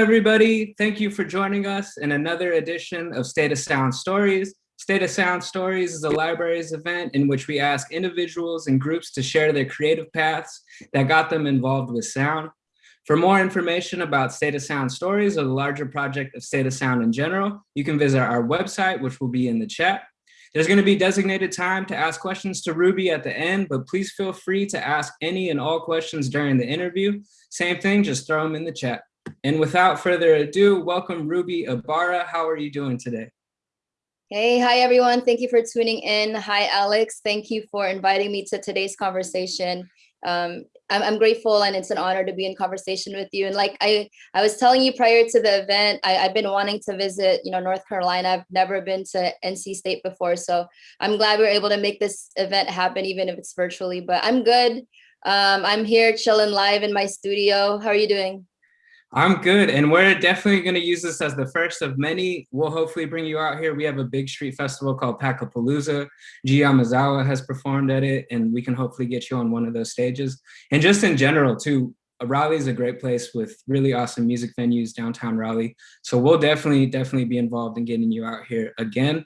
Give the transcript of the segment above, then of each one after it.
Everybody. Thank you for joining us in another edition of State of Sound Stories. State of Sound Stories is a library's event in which we ask individuals and groups to share their creative paths that got them involved with sound. For more information about State of Sound Stories or the larger project of State of Sound in general, you can visit our website, which will be in the chat. There's gonna be designated time to ask questions to Ruby at the end, but please feel free to ask any and all questions during the interview. Same thing, just throw them in the chat. And without further ado, welcome Ruby Ibarra. How are you doing today? Hey, hi everyone. Thank you for tuning in. Hi, Alex. Thank you for inviting me to today's conversation. Um, I'm, I'm, grateful and it's an honor to be in conversation with you. And like I, I was telling you prior to the event, I, I've been wanting to visit, you know, North Carolina. I've never been to NC State before. So I'm glad we are able to make this event happen, even if it's virtually, but I'm good. Um, I'm here chilling live in my studio. How are you doing? I'm good. And we're definitely going to use this as the first of many. We'll hopefully bring you out here. We have a big street festival called Packapalooza. G Yamazawa has performed at it, and we can hopefully get you on one of those stages. And just in general, too, Raleigh is a great place with really awesome music venues downtown Raleigh. So we'll definitely, definitely be involved in getting you out here again.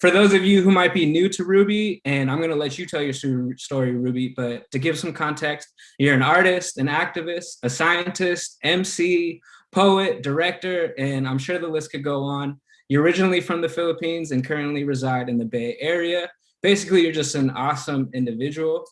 For those of you who might be new to Ruby, and I'm gonna let you tell your story, Ruby, but to give some context, you're an artist, an activist, a scientist, MC, poet, director, and I'm sure the list could go on. You're originally from the Philippines and currently reside in the Bay Area. Basically, you're just an awesome individual.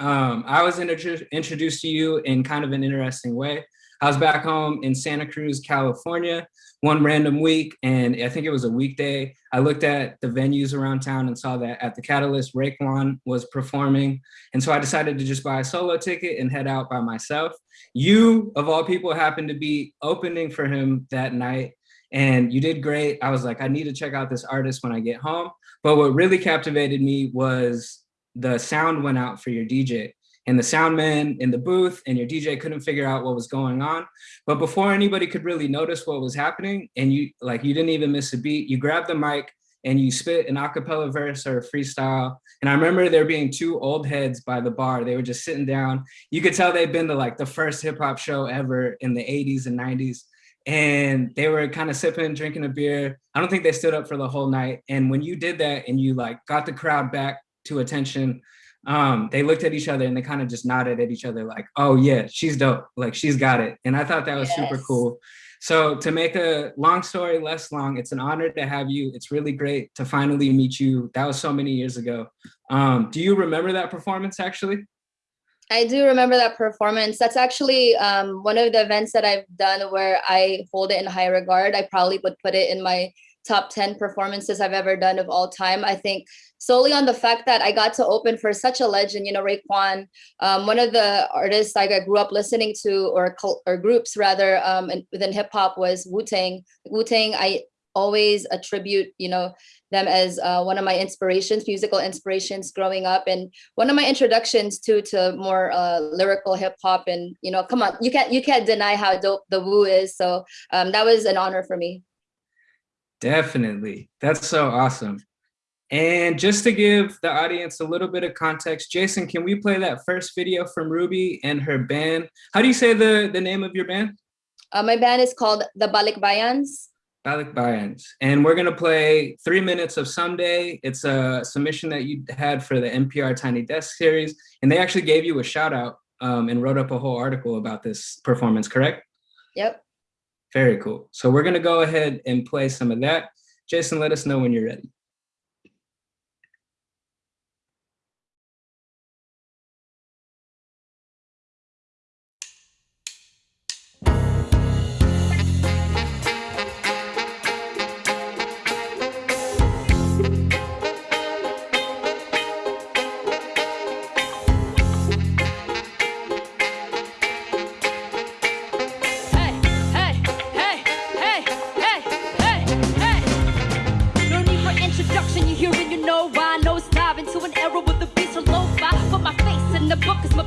Um, I was introduced to you in kind of an interesting way. I was back home in Santa Cruz, California, one random week, and I think it was a weekday. I looked at the venues around town and saw that at the Catalyst, Raekwon was performing. And so I decided to just buy a solo ticket and head out by myself. You, of all people, happened to be opening for him that night and you did great. I was like, I need to check out this artist when I get home. But what really captivated me was the sound went out for your DJ and the sound man in the booth and your DJ couldn't figure out what was going on. But before anybody could really notice what was happening and you like you didn't even miss a beat, you grabbed the mic and you spit an acapella verse or a freestyle. And I remember there being two old heads by the bar. They were just sitting down. You could tell they'd been to like the first hip hop show ever in the 80s and 90s. And they were kind of sipping, drinking a beer. I don't think they stood up for the whole night. And when you did that and you like got the crowd back to attention, um, they looked at each other and they kind of just nodded at each other like, oh yeah, she's dope. Like she's got it. And I thought that was yes. super cool. So to make a long story less long, it's an honor to have you. It's really great to finally meet you. That was so many years ago. Um, do you remember that performance actually? I do remember that performance. That's actually um, one of the events that I've done where I hold it in high regard. I probably would put it in my top 10 performances I've ever done of all time. I think solely on the fact that I got to open for such a legend, you know, Raekwon, um, one of the artists I grew up listening to or, or groups rather um, within hip hop was Wu-Tang. Wu-Tang, I always attribute, you know, them as uh, one of my inspirations, musical inspirations growing up, and one of my introductions to to more uh, lyrical hip hop. And you know, come on, you can't you can't deny how dope the Wu is. So um, that was an honor for me. Definitely. That's so awesome. And just to give the audience a little bit of context, Jason, can we play that first video from Ruby and her band? How do you say the, the name of your band? Uh, my band is called the Balikbayans. Balik Bayans. And we're gonna play three minutes of Someday. It's a submission that you had for the NPR Tiny Desk series. And they actually gave you a shout out um, and wrote up a whole article about this performance, correct? Yep. Very cool. So we're gonna go ahead and play some of that. Jason, let us know when you're ready.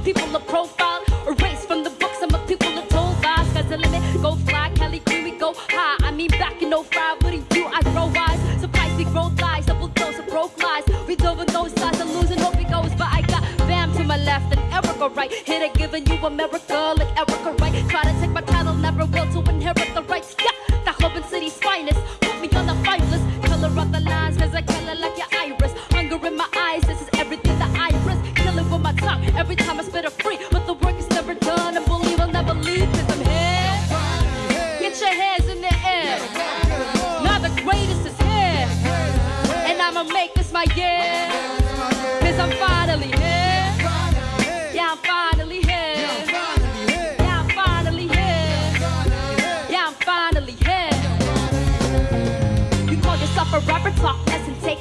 people of profile. Erased from the books, I'm a people of told lies. Sky's the limit, go fly, Kelly Green, we go high. I mean, back in 05, what do you do? I grow wise. Surprise, we grow lies, double dose of broke lies. We over those sides, I'm losing, hope it goes. But I got Bam to my left and Erica right. Hit they giving you America like Erica right. Try to take my title, never will to inherit the rights. Yeah, the Hoban City's finest. Put me on the five list, color of the lines, cause I color like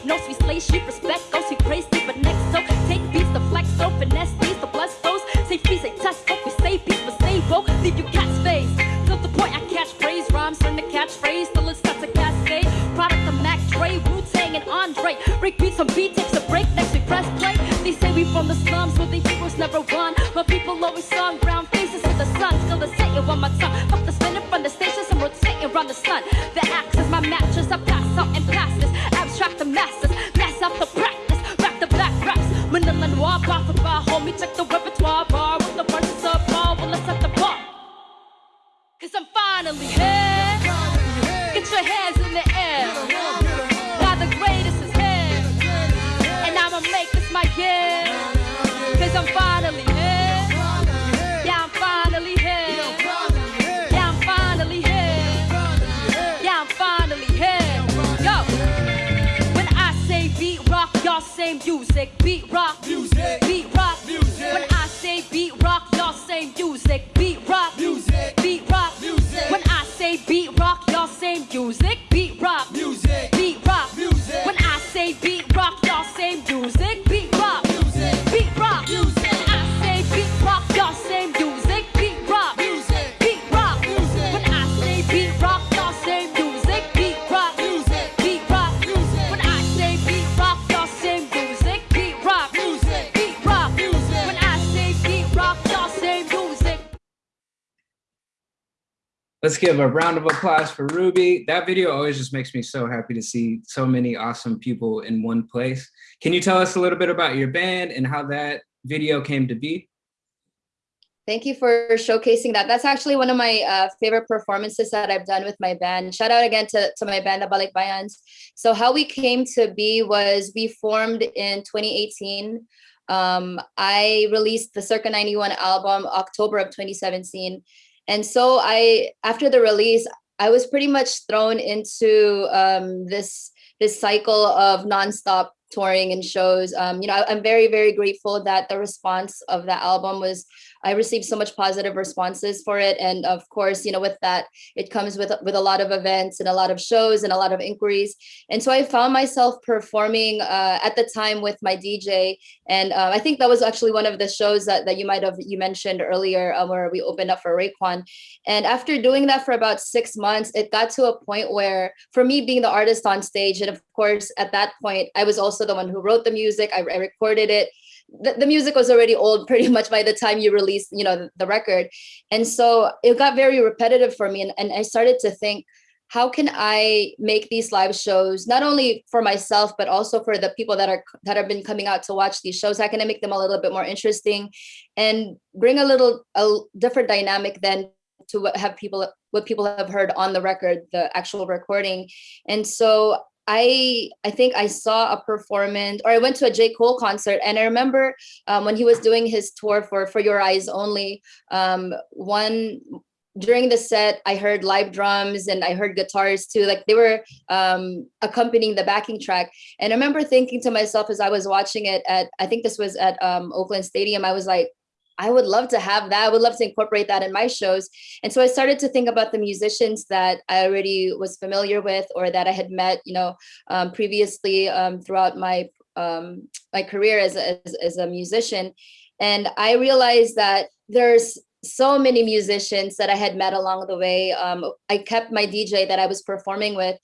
notes. We slay sheep, respect oh, go who praise thee, but next so take beats the flex, so finesse these, the bless those. Say free, say test, folk, we say peace, but stay woke, leave you cat's face. Till the point I catch phrase, rhymes turn to catchphrase, still it starts a cascade. Product of Mac Dre, Wu Tang, and Andre. Break beats on beat, takes a break, next we press play. They say we from the slums where the heroes never won, but people always sung brown faces to the sun. Still the same on my tongue. Fuck the spinning from the stations, I'm rotating around the sun. The axe is my mattress, I've got out Let's give a round of applause for Ruby. That video always just makes me so happy to see so many awesome people in one place. Can you tell us a little bit about your band and how that video came to be? Thank you for showcasing that. That's actually one of my uh, favorite performances that I've done with my band. Shout out again to, to my band, the Balikbayans. So how we came to be was we formed in 2018. Um, I released the Circa 91 album October of 2017. And so I, after the release, I was pretty much thrown into um, this this cycle of nonstop touring and shows. Um, you know, I, I'm very, very grateful that the response of that album was I received so much positive responses for it. And of course, you know, with that, it comes with, with a lot of events and a lot of shows and a lot of inquiries. And so I found myself performing uh, at the time with my DJ. And uh, I think that was actually one of the shows that, that you might have, you mentioned earlier uh, where we opened up for Raekwon. And after doing that for about six months, it got to a point where for me being the artist on stage, and of course, at that point, I was also the one who wrote the music, I, I recorded it, the, the music was already old pretty much by the time you released you know the, the record. And so it got very repetitive for me and, and i started to think how can i make these live shows not only for myself but also for the people that are that have been coming out to watch these shows? How can i make them a little bit more interesting and bring a little a different dynamic than to what have people what people have heard on the record the actual recording? And so I I think I saw a performance or I went to a J. Cole concert and I remember um, when he was doing his tour for 4 Your Eyez Only, um, one during the set I heard live drums and I heard guitars too, like they were um, accompanying the backing track. And I remember thinking to myself as I was watching it at, I think this was at um, Oakland Stadium, I was like, I would love to have that. I would love to incorporate that in my shows. And so I started to think about the musicians that I already was familiar with or that I had met, you know, um, previously um, throughout my um, my career as as, as a musician. And I realized that there's so many musicians that I had met along the way. Um, I kept my DJ that I was performing with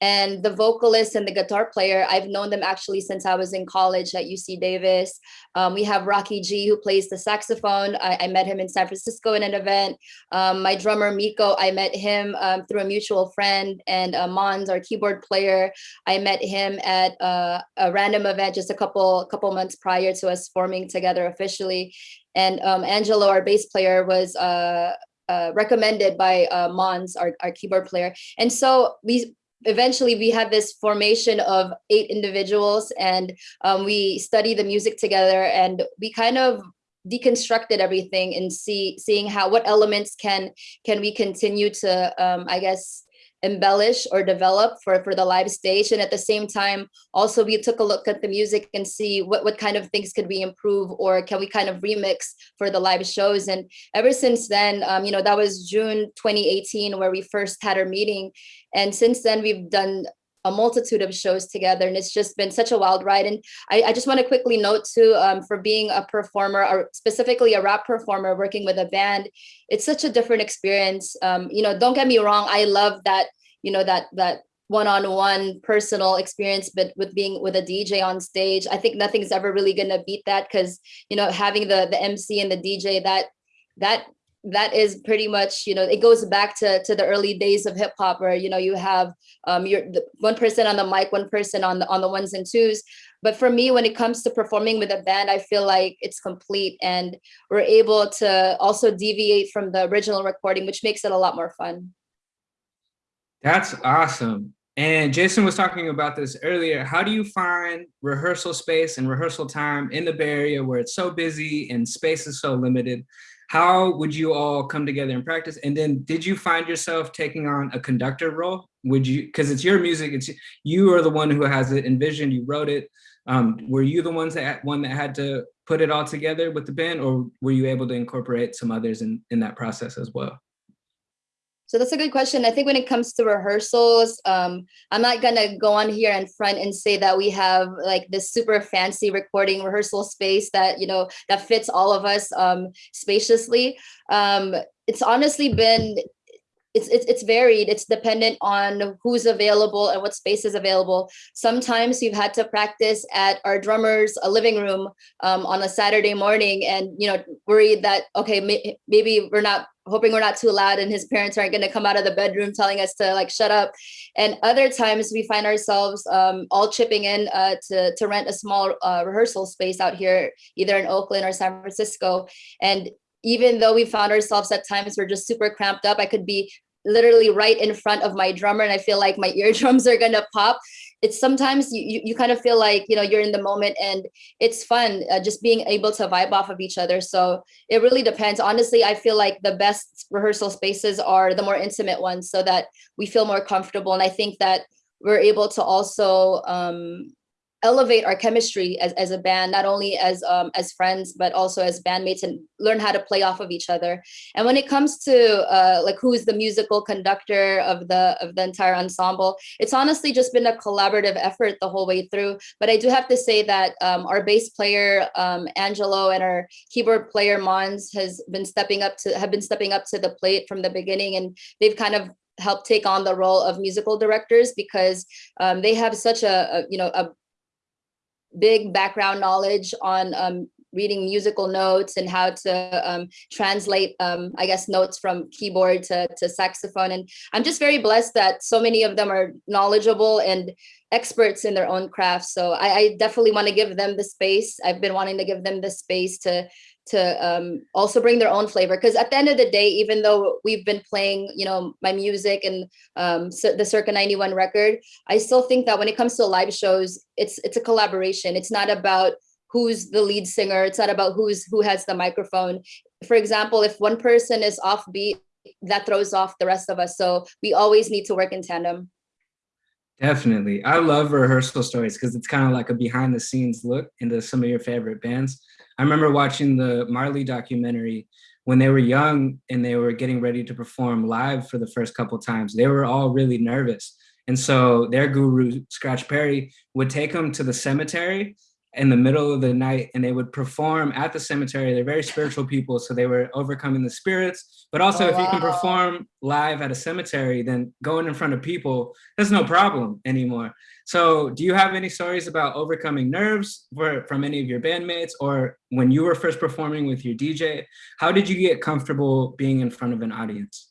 and the vocalist and the guitar player, I've known them actually since I was in college at UC Davis. Um, we have Rocky G who plays the saxophone. I, I met him in San Francisco in an event. Um, my drummer Miko, I met him um, through a mutual friend and uh, Mons, our keyboard player. I met him at uh, a random event just a couple couple months prior to us forming together officially. And um, Angelo, our bass player, was uh, uh, recommended by uh, Mons, our, our keyboard player. And so we eventually we had this formation of eight individuals and um, we studied the music together and we kind of deconstructed everything and see seeing how what elements can can we continue to um, I guess embellish or develop for for the live stage. And at the same time also we took a look at the music and see what what kind of things could we improve or can we kind of remix for the live shows. And ever since then um, you know that was june 2018 where we first had our meeting. And since then we've done a multitude of shows together and it's just been such a wild ride. And i, I just want to quickly note too um, for being a performer or specifically a rap performer working with a band it's such a different experience. Um, you know don't get me wrong i love that you know that that one-on-one personal experience but with being with a dj on stage i think nothing's ever really gonna beat that because you know having the the mc and the dj that that that is pretty much you know it goes back to to the early days of hip hop where you know you have um your one person on the mic one person on the on the ones and twos but for me when it comes to performing with a band i feel like it's complete and we're able to also deviate from the original recording which makes it a lot more fun that's awesome and Jason was talking about this earlier. How do you find rehearsal space and rehearsal time in the Bay Area where it's so busy and space is so limited? How would you all come together and practice? And then did you find yourself taking on a conductor role? Would you, because it's your music, it's you are the one who has it envisioned, you wrote it. Um, were you the ones that one that had to put it all together with the band or were you able to incorporate some others in, in that process as well? So that's a good question. I think when it comes to rehearsals, um, I'm not gonna go on here in front and say that we have like this super fancy recording rehearsal space that you know that fits all of us um, spaciously. Um, it's honestly been it's, it's it's varied. It's dependent on who's available and what space is available. Sometimes we've had to practice at our drummer's a living room um, on a Saturday morning, and you know, worried that okay, may, maybe we're not hoping we're not too loud, and his parents aren't going to come out of the bedroom telling us to like shut up. And other times we find ourselves um, all chipping in uh, to to rent a small uh, rehearsal space out here, either in Oakland or San Francisco, and even though we found ourselves at times we're just super cramped up, I could be literally right in front of my drummer and I feel like my eardrums are gonna pop. It's sometimes you, you, you kind of feel like, you know, you're in the moment and it's fun uh, just being able to vibe off of each other. So it really depends. Honestly, I feel like the best rehearsal spaces are the more intimate ones so that we feel more comfortable. And I think that we're able to also um, elevate our chemistry as, as a band, not only as um, as friends, but also as bandmates and learn how to play off of each other. And when it comes to uh, like who is the musical conductor of the of the entire ensemble, it's honestly just been a collaborative effort the whole way through. But I do have to say that um, our bass player, um, Angelo, and our keyboard player, Mons, has been stepping up to have been stepping up to the plate from the beginning. And they've kind of help take on the role of musical directors because um, they have such a, a, you know a big background knowledge on um, reading musical notes and how to um, translate, um, I guess, notes from keyboard to, to saxophone. And I'm just very blessed that so many of them are knowledgeable and experts in their own craft. So I, I definitely want to give them the space. I've been wanting to give them the space to to um, also bring their own flavor. Because at the end of the day, even though we've been playing, you know, my music and um, the Circa 91 record, I still think that when it comes to live shows, it's it's a collaboration. It's not about who's the lead singer. It's not about who's who has the microphone. For example, if one person is offbeat, that throws off the rest of us. So we always need to work in tandem. Definitely. I love rehearsal stories because it's kind of like a behind the scenes look into some of your favorite bands. I remember watching the Marley documentary when they were young and they were getting ready to perform live for the first couple times. They were all really nervous. And so their guru, Scratch Perry, would take them to the cemetery in the middle of the night and they would perform at the cemetery. They're very spiritual people, so they were overcoming the spirits. But also, oh, if wow. you can oh, perform live at a cemetery, then going in front of people, that's no problem anymore. So do you have any stories about overcoming nerves for, from any of your bandmates or when you were first performing with your DJ? How did you get comfortable being in front of an audience?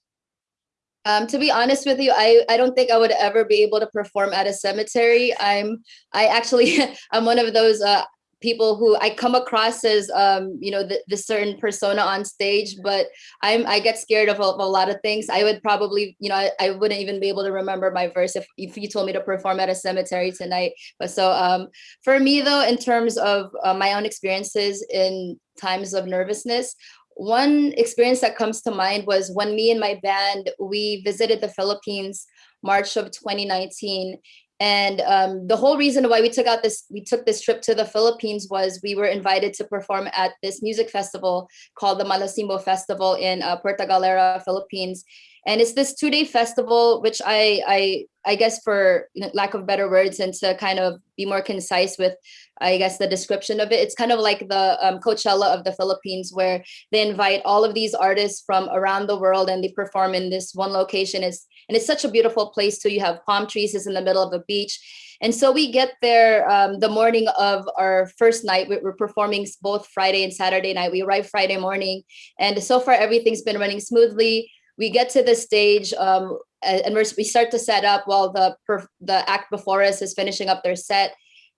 Um, to be honest with you, I, I don't think I would ever be able to perform at a cemetery. I'm I actually I'm one of those uh, people who I come across as um, you know the, the certain persona on stage, but I'm I get scared of a, of a lot of things. I would probably you know I, I, wouldn't even be able to remember my verse if, if you told me to perform at a cemetery tonight. But so um, for me though, in terms of uh, my own experiences in times of nervousness, one experience that comes to mind was when me and my band, we visited the Philippines March of 2019. And um, the whole reason why we took out this, we took this trip to the Philippines was we were invited to perform at this music festival called the Malasimbo Festival in uh, Puerto Galera, Philippines. And it's this two-day festival, which I, I, I guess for lack of better words and to kind of be more concise with, I guess the description of it, it's kind of like the um, Coachella of the Philippines, where they invite all of these artists from around the world and they perform in this one location. It's, and it's such a beautiful place too. You have palm trees, it's in the middle of a beach. And so we get there um, the morning of our first night. We're performing both Friday and Saturday night. We arrive Friday morning, and so far everything's been running smoothly we get to the stage um, and we start to set up while the the act before us is finishing up their set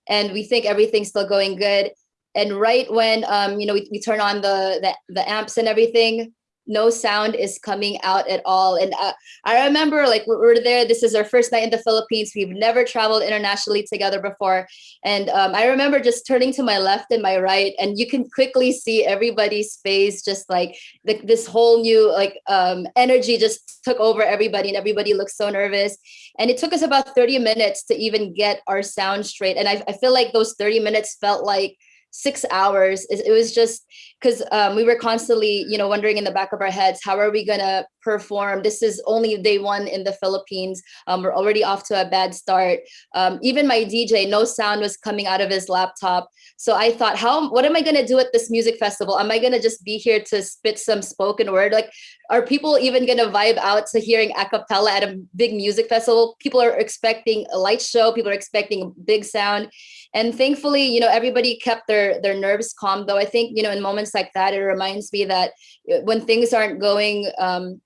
and we think everything's still going good. And right when um, you know we, we turn on the, the the amps and everything no sound is coming out at all. And uh, I remember like we were there, this is our first night in the Philippines. We've never traveled internationally together before. And um, I remember just turning to my left and my right and you can quickly see everybody's face, just like the, this whole new like um, energy just took over everybody and everybody looked so nervous. And it took us about 30 minutes to even get our sound straight. And I, I feel like those 30 minutes felt like six hours. It, it was just because um, we were constantly, you know, wondering in the back of our heads, how are we gonna perform? This is only day one in the Philippines. Um, we're already off to a bad start. Um, even my DJ, no sound was coming out of his laptop. So I thought, how, what am I gonna do at this music festival? Am I gonna just be here to spit some spoken word? Like, are people even gonna vibe out to hearing a cappella at a big music festival? People are expecting a light show. People are expecting a big sound. And thankfully, you know, everybody kept their, their nerves calm, though I think, you know, in moments like that, it reminds me that uh, when things aren't going um,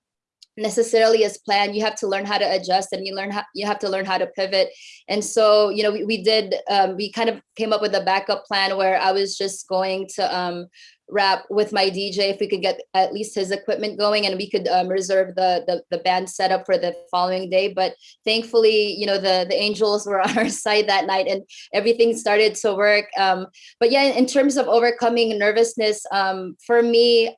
necessarily as planned. You have to learn how to adjust and you learn how you have to learn how to pivot. And so you know we, we did um, we kind of came up with a backup plan where i was just going to um, rap with my dj if we could get at least his equipment going and we could um, reserve the, the the band setup for the following day. But thankfully you know the the angels were on our side that night and everything started to work. Um, but yeah in terms of overcoming nervousness um, for me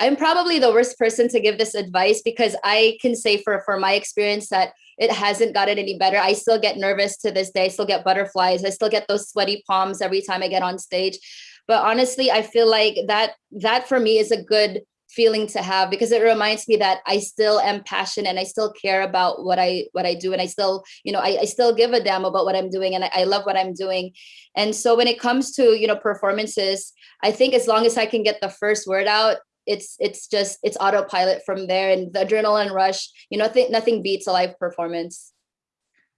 I'm probably the worst person to give this advice because I can say for, for my experience that it hasn't gotten any better. I still get nervous to this day, I still get butterflies. I still get those sweaty palms every time I get on stage. But honestly, I feel like that that for me is a good feeling to have because it reminds me that I still am passionate and I still care about what I what I do and I still you know I, I still give a damn about what I'm doing and I, I love what I'm doing and so when it comes to you know performances I think as long as I can get the first word out it's it's just it's autopilot from there and the adrenaline rush you know th nothing beats a live performance.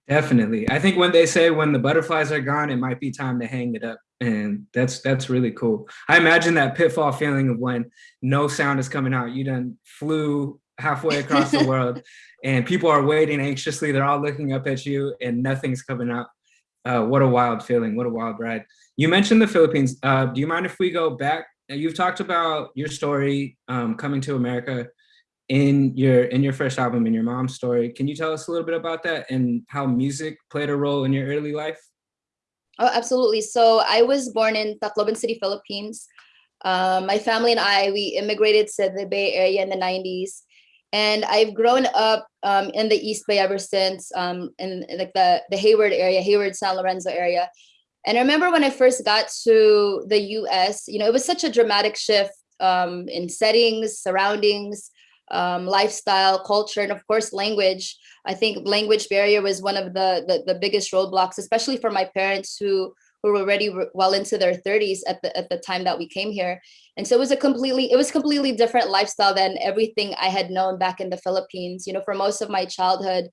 Definitely. I think when they say when the butterflies are gone it might be time to hang it up and that's that's really cool. I imagine that pitfall feeling of when no sound is coming out. You done flew halfway across the world and people are waiting anxiously. They're all looking up at you and nothing's coming out. Uh, what a wild feeling. What a wild ride. You mentioned the philippines. Uh, do you mind if we go back you've talked about your story um, coming to America in your in your first album in your mom's story. Can you tell us a little bit about that and how music played a role in your early life? Oh, absolutely. So I was born in Tacloban City, Philippines. Um, my family and I, we immigrated to the Bay Area in the 90s. And I've grown up um, in the East Bay ever since, um, in, in like the, the Hayward area, Hayward, San Lorenzo area. And I remember when I first got to the US, you know, it was such a dramatic shift um, in settings, surroundings, um, lifestyle, culture, and of course, language. I think language barrier was one of the, the, the biggest roadblocks, especially for my parents who who were already well into their 30s at the at the time that we came here. And so it was a completely it was completely different lifestyle than everything I had known back in the Philippines. You know, for most of my childhood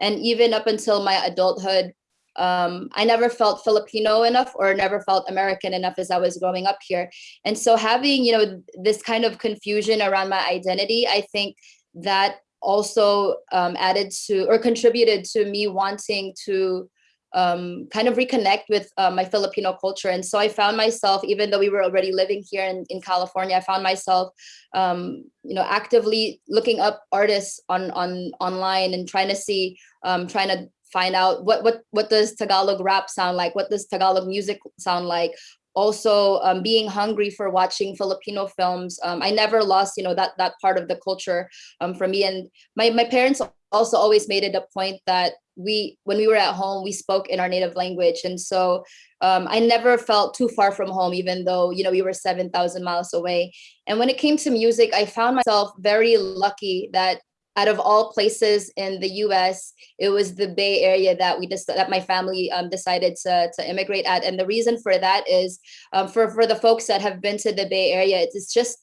and even up until my adulthood, um, I never felt Filipino enough or never felt American enough as I was growing up here. And so having, you know, this kind of confusion around my identity, I think that also um, added to or contributed to me wanting to um, kind of reconnect with uh, my Filipino culture. And so I found myself, even though we were already living here in, in California, I found myself, um, you know, actively looking up artists on on online and trying to see, um, trying to find out what what what does Tagalog rap sound like? What does Tagalog music sound like? also um, being hungry for watching Filipino films. Um, I never lost, you know, that that part of the culture um, from me. And my my parents also always made it a point that we, when we were at home, we spoke in our native language, and so um, I never felt too far from home, even though you know we were seven thousand miles away. And when it came to music, I found myself very lucky that out of all places in the U.S., it was the Bay Area that we just that my family um, decided to to immigrate at. And the reason for that is um, for for the folks that have been to the Bay Area, it's just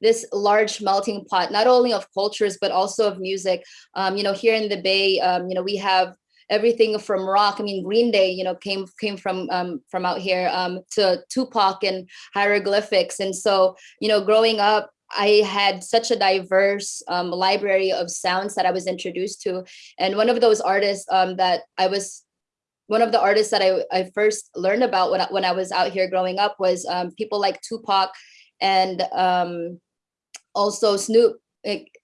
this large melting pot, not only of cultures but also of music. Um, you know, here in the Bay, um, you know, we have everything from rock. I mean, Green Day, you know, came came from um, from out here um, to Tupac and hieroglyphics. And so, you know, growing up, I had such a diverse um, library of sounds that I was introduced to. And one of those artists um, that I was, one of the artists that I, I first learned about when I, when I was out here growing up was um, people like Tupac and um, also Snoop.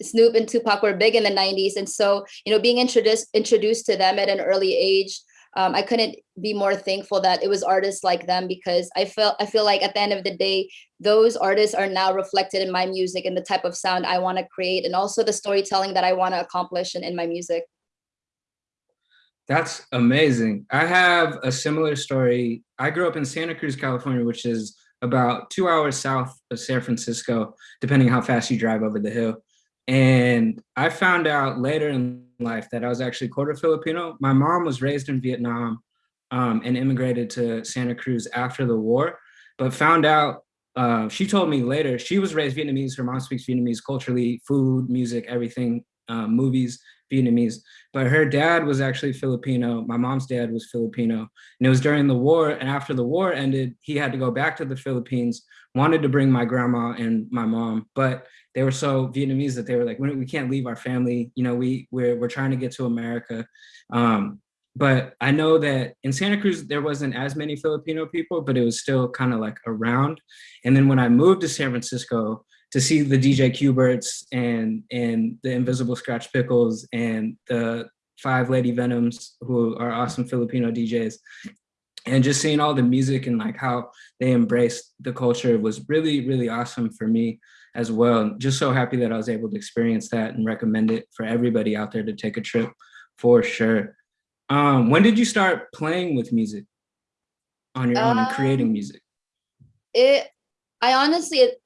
Snoop and Tupac were big in the 90s. And so, you know, being introduced introduced to them at an early age um, I couldn't be more thankful that it was artists like them because I felt I feel like at the end of the day, those artists are now reflected in my music and the type of sound I want to create and also the storytelling that I want to accomplish in, in my music. That's amazing. I have a similar story. I grew up in Santa Cruz, California, which is about two hours south of San Francisco, depending how fast you drive over the hill. And I found out later in life that I was actually quarter Filipino. My mom was raised in Vietnam um, and immigrated to Santa Cruz after the war, but found out, uh, she told me later, she was raised Vietnamese, her mom speaks Vietnamese culturally, food, music, everything, um, movies, Vietnamese, but her dad was actually Filipino. My mom's dad was Filipino. And it was during the war and after the war ended, he had to go back to the Philippines, wanted to bring my grandma and my mom, but they were so Vietnamese that they were like, we can't leave our family. You know, we, we're, we're trying to get to America. Um, but I know that in Santa Cruz, there wasn't as many Filipino people, but it was still kind of like around. And then when I moved to San Francisco to see the DJ Qberts and, and the Invisibl Skratch Piklz and the Five Deadly Venoms, who are awesome Filipino DJs, and just seeing all the music and like how they embraced the culture was really, really awesome for me as well. Just so happy that I was able to experience that and recommend it for everybody out there to take a trip for sure. Um, when did you start playing with music on your own and creating Um, music? It, I honestly, it,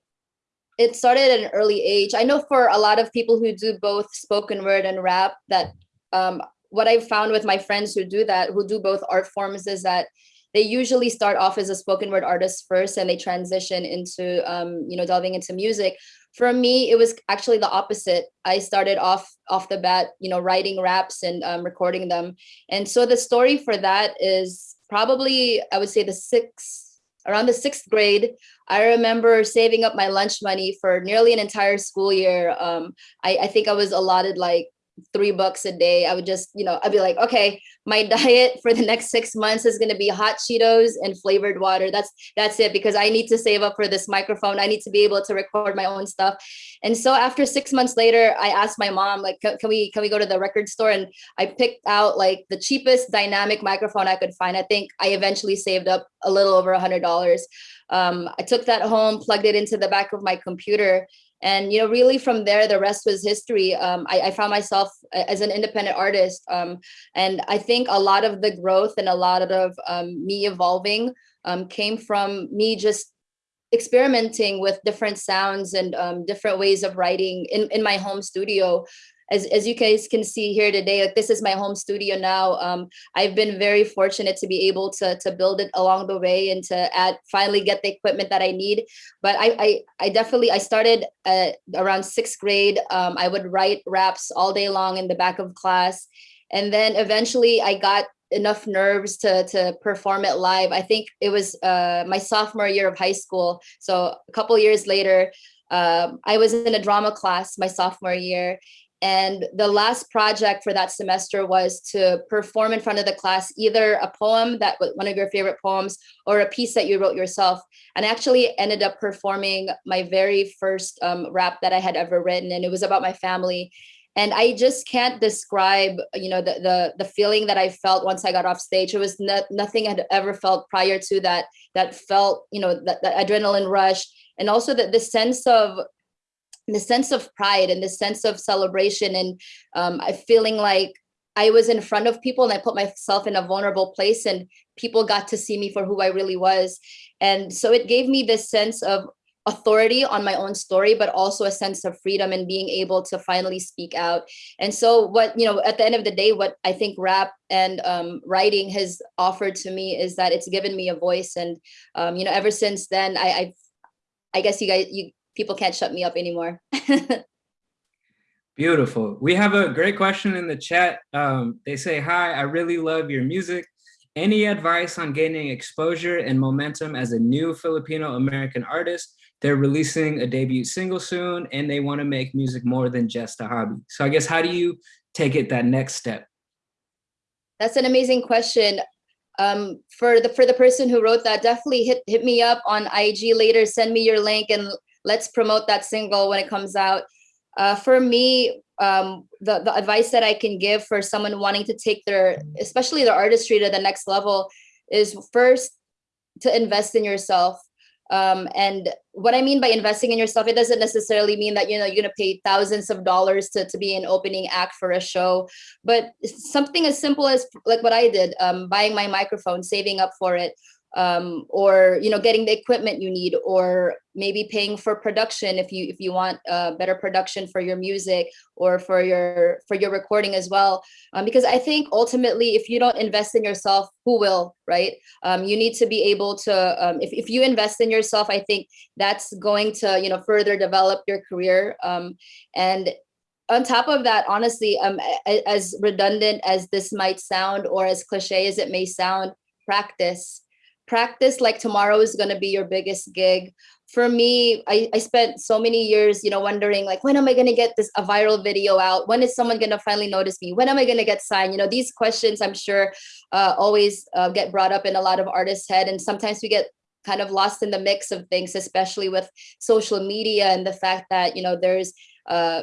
it started at an early age. I know for a lot of people who do both spoken word and rap that um, what I've found with my friends who do that, who do both art forms is that they usually start off as a spoken word artist first and they transition into, um, you know, delving into music. For me, it was actually the opposite. I started off off the bat, you know, writing raps and um, recording them. And so the story for that is probably, I would say the sixth, around the sixth grade, I remember saving up my lunch money for nearly an entire school year. Um, I, I think I was allotted like three bucks a day. I would just, you know, I'd be like, okay, my diet for the next six months is gonna be hot Cheetos and flavored water. That's that's it because I need to save up for this microphone. I need to be able to record my own stuff. And so after six months later, I asked my mom, like, can, can we can we go to the record store? And I picked out like the cheapest dynamic microphone I could find. I think I eventually saved up a little over a hundred dollars. Um, I took that home, plugged it into the back of my computer, and you know really from there the rest was history. Um, I, I, found myself as an independent artist um, and i think a lot of the growth and a lot of um, me evolving um, came from me just experimenting with different sounds and um, different ways of writing in, in my home studio as, as you guys can see here today, like this is my home studio now. Um, I've been very fortunate to be able to, to build it along the way and to add, finally get the equipment that I need. But I, I, I definitely, I started at around sixth grade. Um, I would write raps all day long in the back of class. And then eventually I got enough nerves to to perform it live. I think it was uh, my sophomore year of high school. So a couple years later, um, I was in a drama class my sophomore year, and the last project for that semester was to perform in front of the class, either a poem that was one of your favorite poems or a piece that you wrote yourself. And I actually ended up performing my very first um, rap that I had ever written. And it was about my family. and I just can't describe, you know, the the the feeling that I felt once I got off stage. It was not, nothing I had ever felt prior to that. That felt, you know, that, that adrenaline rush, and also that the sense of the sense of pride and the sense of celebration, and um, I feeling like I was in front of people and I put myself in a vulnerable place, and people got to see me for who I really was, and so it gave me this sense of authority on my own story but also a sense of freedom and being able to finally speak out. And so what you know at the end of the day what i think rap and um, writing has offered to me is that it's given me a voice. And um, you know ever since then i i i guess you guys you people can't shut me up anymore beautiful we have a great question in the chat um, they say hi i really love your music any advice on gaining exposure and momentum as a new Filipino American artist they're releasing a debut single soon and they want to make music more than just a hobby. So I guess how do you take it that next step? That's an amazing question. Um, for the for the person who wrote that, definitely hit hit me up on IG later. Send me your link and let's promote that single when it comes out. Uh, for me, um, the the advice that I can give for someone wanting to take their, especially their artistry to the next level, is first to invest in yourself. Um, and what I mean by investing in yourself, it doesn't necessarily mean that you know you're gonna pay thousands of dollars to, to be an opening act for a show, but something as simple as like what I did, um, buying my microphone, saving up for it, um, or you know getting the equipment you need or maybe paying for production if you if you want uh, better production for your music or for your for your recording as well. Um, because i think ultimately if you don't invest in yourself who will right? Um, you need to be able to um, if, if you invest in yourself i think that's going to you know further develop your career. Um, and on top of that honestly um, as redundant as this might sound or as cliche as it may sound practice practice like tomorrow is going to be your biggest gig. For me I, I spent so many years you know wondering like when am i going to get this a viral video out? When is someone going to finally notice me? When am i going to get signed? You know these questions i'm sure uh, always uh, get brought up in a lot of artists head and sometimes we get kind of lost in the mix of things especially with social media and the fact that you know there's uh,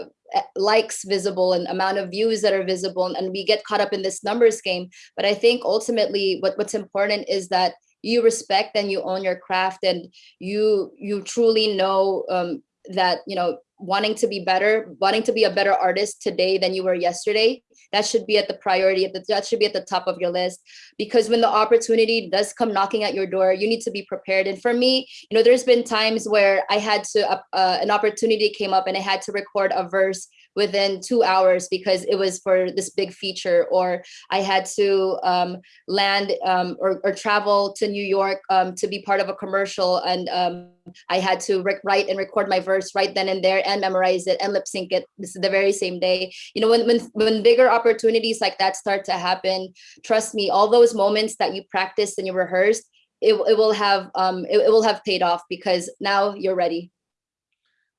likes visible and amount of views that are visible and we get caught up in this numbers game. But i think ultimately what, what's important is that you respect and you own your craft and you you truly know um, that you know wanting to be better wanting to be a better artist today than you were yesterday that should be at the priority that should be at the top of your list. Because when the opportunity does come knocking at your door you need to be prepared. And for me you know there's been times where i had to uh, an opportunity came up and i had to record a verse within two hours because it was for this big feature or I had to um, land um, or, or, travel to New York um, to be part of a commercial and um, I had to write and record my verse right then and there and memorize it and lip sync it this is the very same day. You know, when, when, when bigger opportunities like that start to happen, trust me, all those moments that you practiced and you rehearsed, it, it will have um, it, it will have paid off because now you're ready.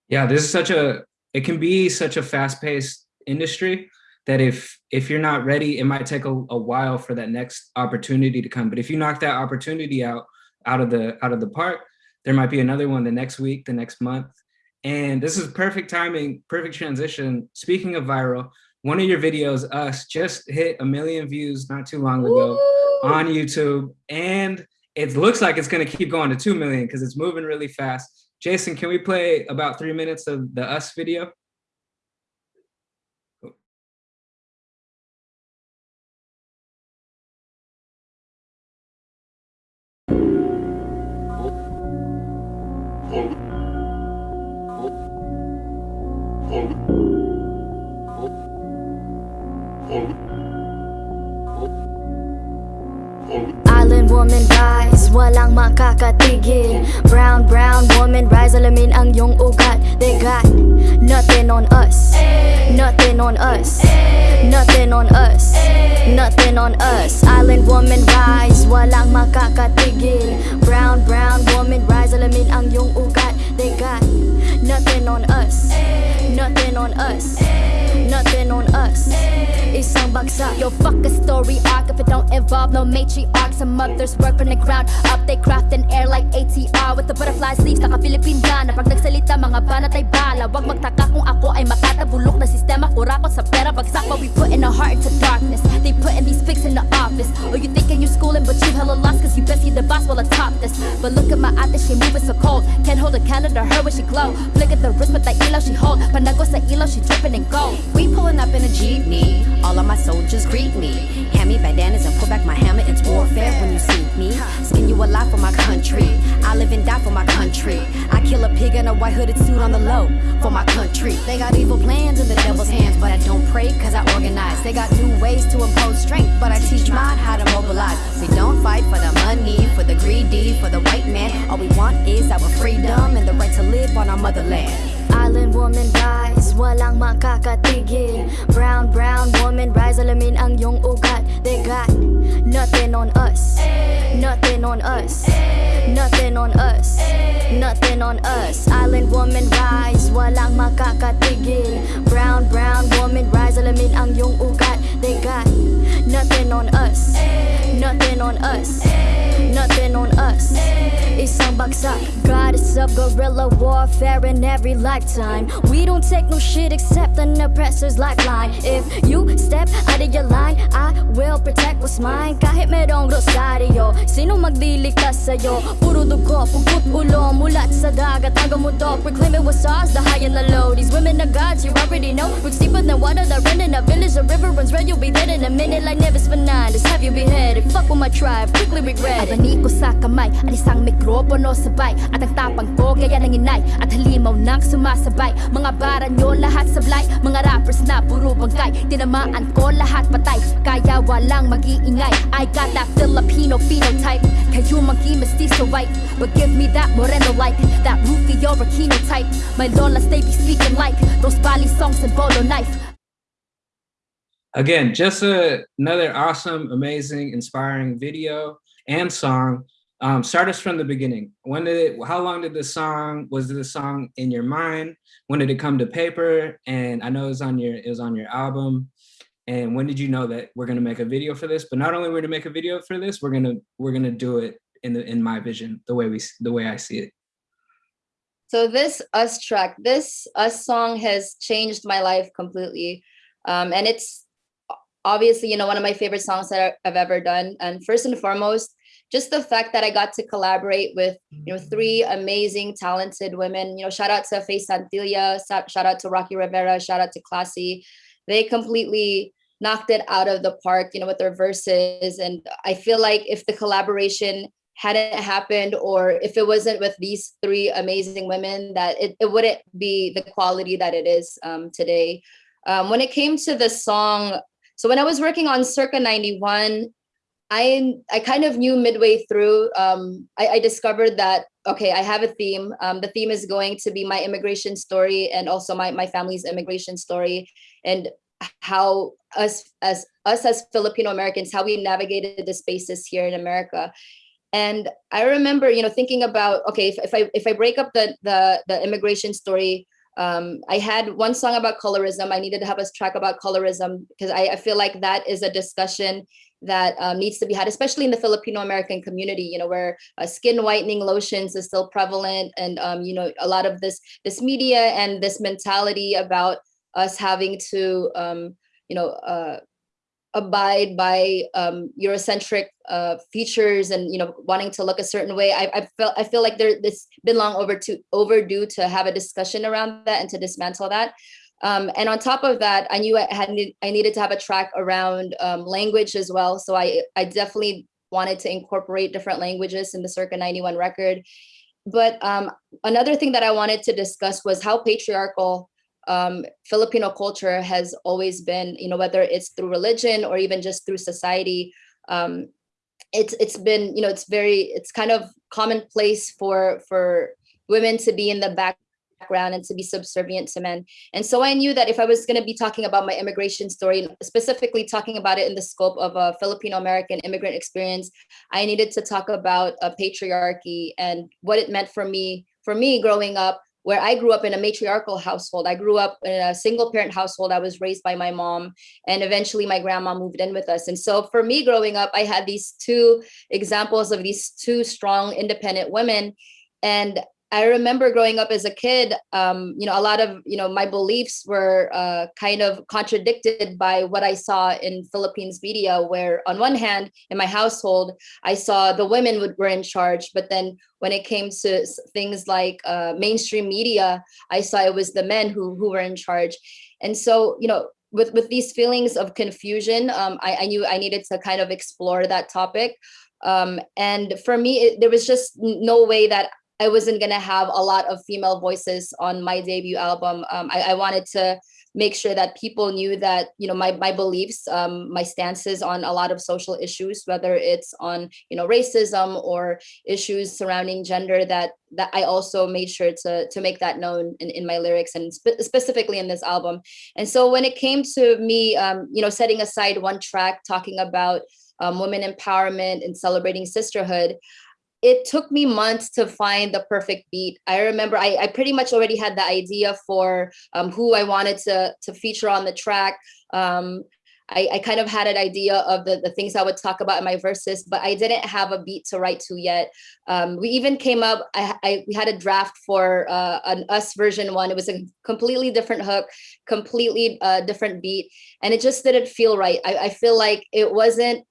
Yeah, this is such a it can be such a fast-paced industry that if if you're not ready, it might take a, a while for that next opportunity to come. But if you knock that opportunity out out of the out of the park, there might be another one the next week, the next month. And this is perfect timing, perfect transition. Speaking of viral, one of your videos, Us, just hit a million views not too long ago Ooh. on YouTube. And it looks like it's gonna keep going to 2 million because it's moving really fast. Jason, can we play about three minutes of the Us video? Island woman rise, walang makakatigil. Brown, brown woman rise, alamin ang iyong ugat. They got nothing on us. Nothing on us. Nothing on us. Nothing on us. Island woman rise, walang makakatigil. Brown, brown woman rise, alamin ang iyong ugat. They got nothing on us. Nothing on us Nothing on us. It's Isang bagsak Yo, fuck a story arc. If it don't involve no matriarchs Some mothers work from the ground. Up They craft an air like ATR With the butterfly sleeves, naka-Philippine na Pag nagsalita, mga banat ay bala. Wag magtaka kung ako ay makatabulok na sistema. Kurakot sa pera, bagsak But we put in our heart into darkness. They putting these pigs in the office. Or you thinking you're schooling but you hella lost Cause you best see the boss while top this But look at my ate, she moving so cold Can't hold a candle to her when she glow Flick at the wrist with that elo she hold Pandanggo sa ilaw, she dripping in gold We pulling up in a jeepney. All of my soldiers greet me. Hand me bandanas and pull back my hammer. It's warfare when you see me. Skin you alive for my country. I live and die for my country. I kill a pig in a white hooded suit on the low for my country. They got evil plans in the devil's hands, but I don't pray cause I organize. They got new ways to impose strength, but I teach mine how to mobilize. We don't fight for the money, for the greedy, for the white man. All we want is our freedom and the right to live on our motherland. Island woman rise, walang makakatigil. Brown, brown woman rise, alamin ang iyong ugat. They got nothing on us. Nothing on us. Nothing on us. Nothing on us. Island woman rise, walang makakatigil. Brown, brown woman rise, alamin ang iyong ugat. They got nothing on us. Nothing on us. Nothing on us. Isang bagsak. Goddess of guerrilla warfare in every lifetime. We don't take no shit except an oppressor's lifeline If you step out of your line I will protect what's mine. Kahit merong rosaryo Sino magliligtas sa'yo? Puro dugo, pugot ulo Mulat sa dagat. Hanggang mundo Reclaim it what's ours, the high and the low. These women are gods, you already know. Roots deeper than water that run in a village A river runs red, you'll be dead in a minute Like Nevis Fernandez, have you beheaded? Fuck with my tribe, quickly regret it. Abani ko sa kamay, at isang mikropono sabay At ang tapang ko, gaya ng inay. At halimaw nang sumasabay. Mga bara lahat sablay Mga rappers na puro bangkay. Tinamaan ko lahat patay. Kaya walang mag-iingay. I got that Filipino phenotype. Kayo But give me that moreno like That Rufio type. My lolas they be speaking like Those Bali songs and bolo knife. Again, just a, another awesome, amazing, inspiring video and song. Um, start us from the beginning. When did it, how long did the song, was the song in your mind? When did it come to paper? And I know it was on your, it was on your album. And when did you know that we're gonna make a video for this? But not only we're gonna make a video for this, we're gonna, we're gonna do it in the, in my vision, the way we, the way I see it. So this Us track, this Us song has changed my life completely. Um, and it's obviously, you know, one of my favorite songs that I've ever done. And first and foremost, just the fact that I got to collaborate with, you know, three amazing, talented women, you know, shout out to Faye Santilla, shout out to Rocky Rivera, shout out to Klassy. They completely knocked it out of the park, you know, with their verses. And I feel like if the collaboration hadn't happened or if it wasn't with these three amazing women that it, it wouldn't be the quality that it is um, today. Um, when it came to the song, so when I was working on Circa 91, I, I kind of knew midway through, um, I, I, discovered that, okay, I have a theme. Um, the theme is going to be my immigration story and also my, my family's immigration story and how us as us as Filipino Americans, how we navigated the spaces here in America. And I remember, you know, thinking about, okay, if, if I if I break up the the the immigration story, um, I had one song about colorism. I needed to have a track about colorism because I, I feel like that is a discussion that um, needs to be had, especially in the Filipino American community, you know, where uh, skin whitening lotions is still prevalent, and um, you know, a lot of this this media and this mentality about us having to, um, you know, uh, abide by um, Eurocentric uh, features and you know wanting to look a certain way. I, I felt I feel like there this been long over to overdue to have a discussion around that and to dismantle that. Um, and on top of that, I knew I had I needed to have a track around um, language as well. So I I definitely wanted to incorporate different languages in the Circa 91 record. But um, another thing that I wanted to discuss was how patriarchal um, Filipino culture has always been, you know, whether it's through religion or even just through society, um, it's it's been, you know, it's very, it's kind of commonplace for for women to be in the background and to be subservient to men. And so I knew that if I was going to be talking about my immigration story, specifically talking about it in the scope of a Filipino American immigrant experience, I needed to talk about a patriarchy and what it meant for me, for me growing up where I grew up in a matriarchal household. I grew up in a single parent household. I was raised by my mom, and eventually my grandma moved in with us. And so for me growing up, I had these two examples of these two strong, independent women. And I remember growing up as a kid, um, you know, a lot of, you know, my beliefs were uh, kind of contradicted by what I saw in Philippines media, where on one hand, in my household, I saw the women would, were in charge, but then when it came to things like uh, mainstream media, I saw it was the men who, who were in charge. And so, you know, with, with these feelings of confusion, um, I, I knew I needed to kind of explore that topic. Um, and for me, it, there was just no way that I wasn't gonna have a lot of female voices on my debut album. Um, I, I, wanted to make sure that people knew that you know my my beliefs, um, my stances on a lot of social issues, whether it's on you know racism or issues surrounding gender. That that I also made sure to to make that known in, in my lyrics and spe specifically in this album. And so when it came to me, um, you know, setting aside one track talking about um, women empowerment and celebrating sisterhood, it took me months to find the perfect beat. I remember I, I pretty much already had the idea for um, who I wanted to, to feature on the track. Um, I, I, kind of had an idea of the, the things I would talk about in my verses, but I didn't have a beat to write to yet. Um, we even came up, I, I, we had a draft for uh, an us version one. It was a completely different hook, completely uh, different beat, and it just didn't feel right. I, I feel like it wasn't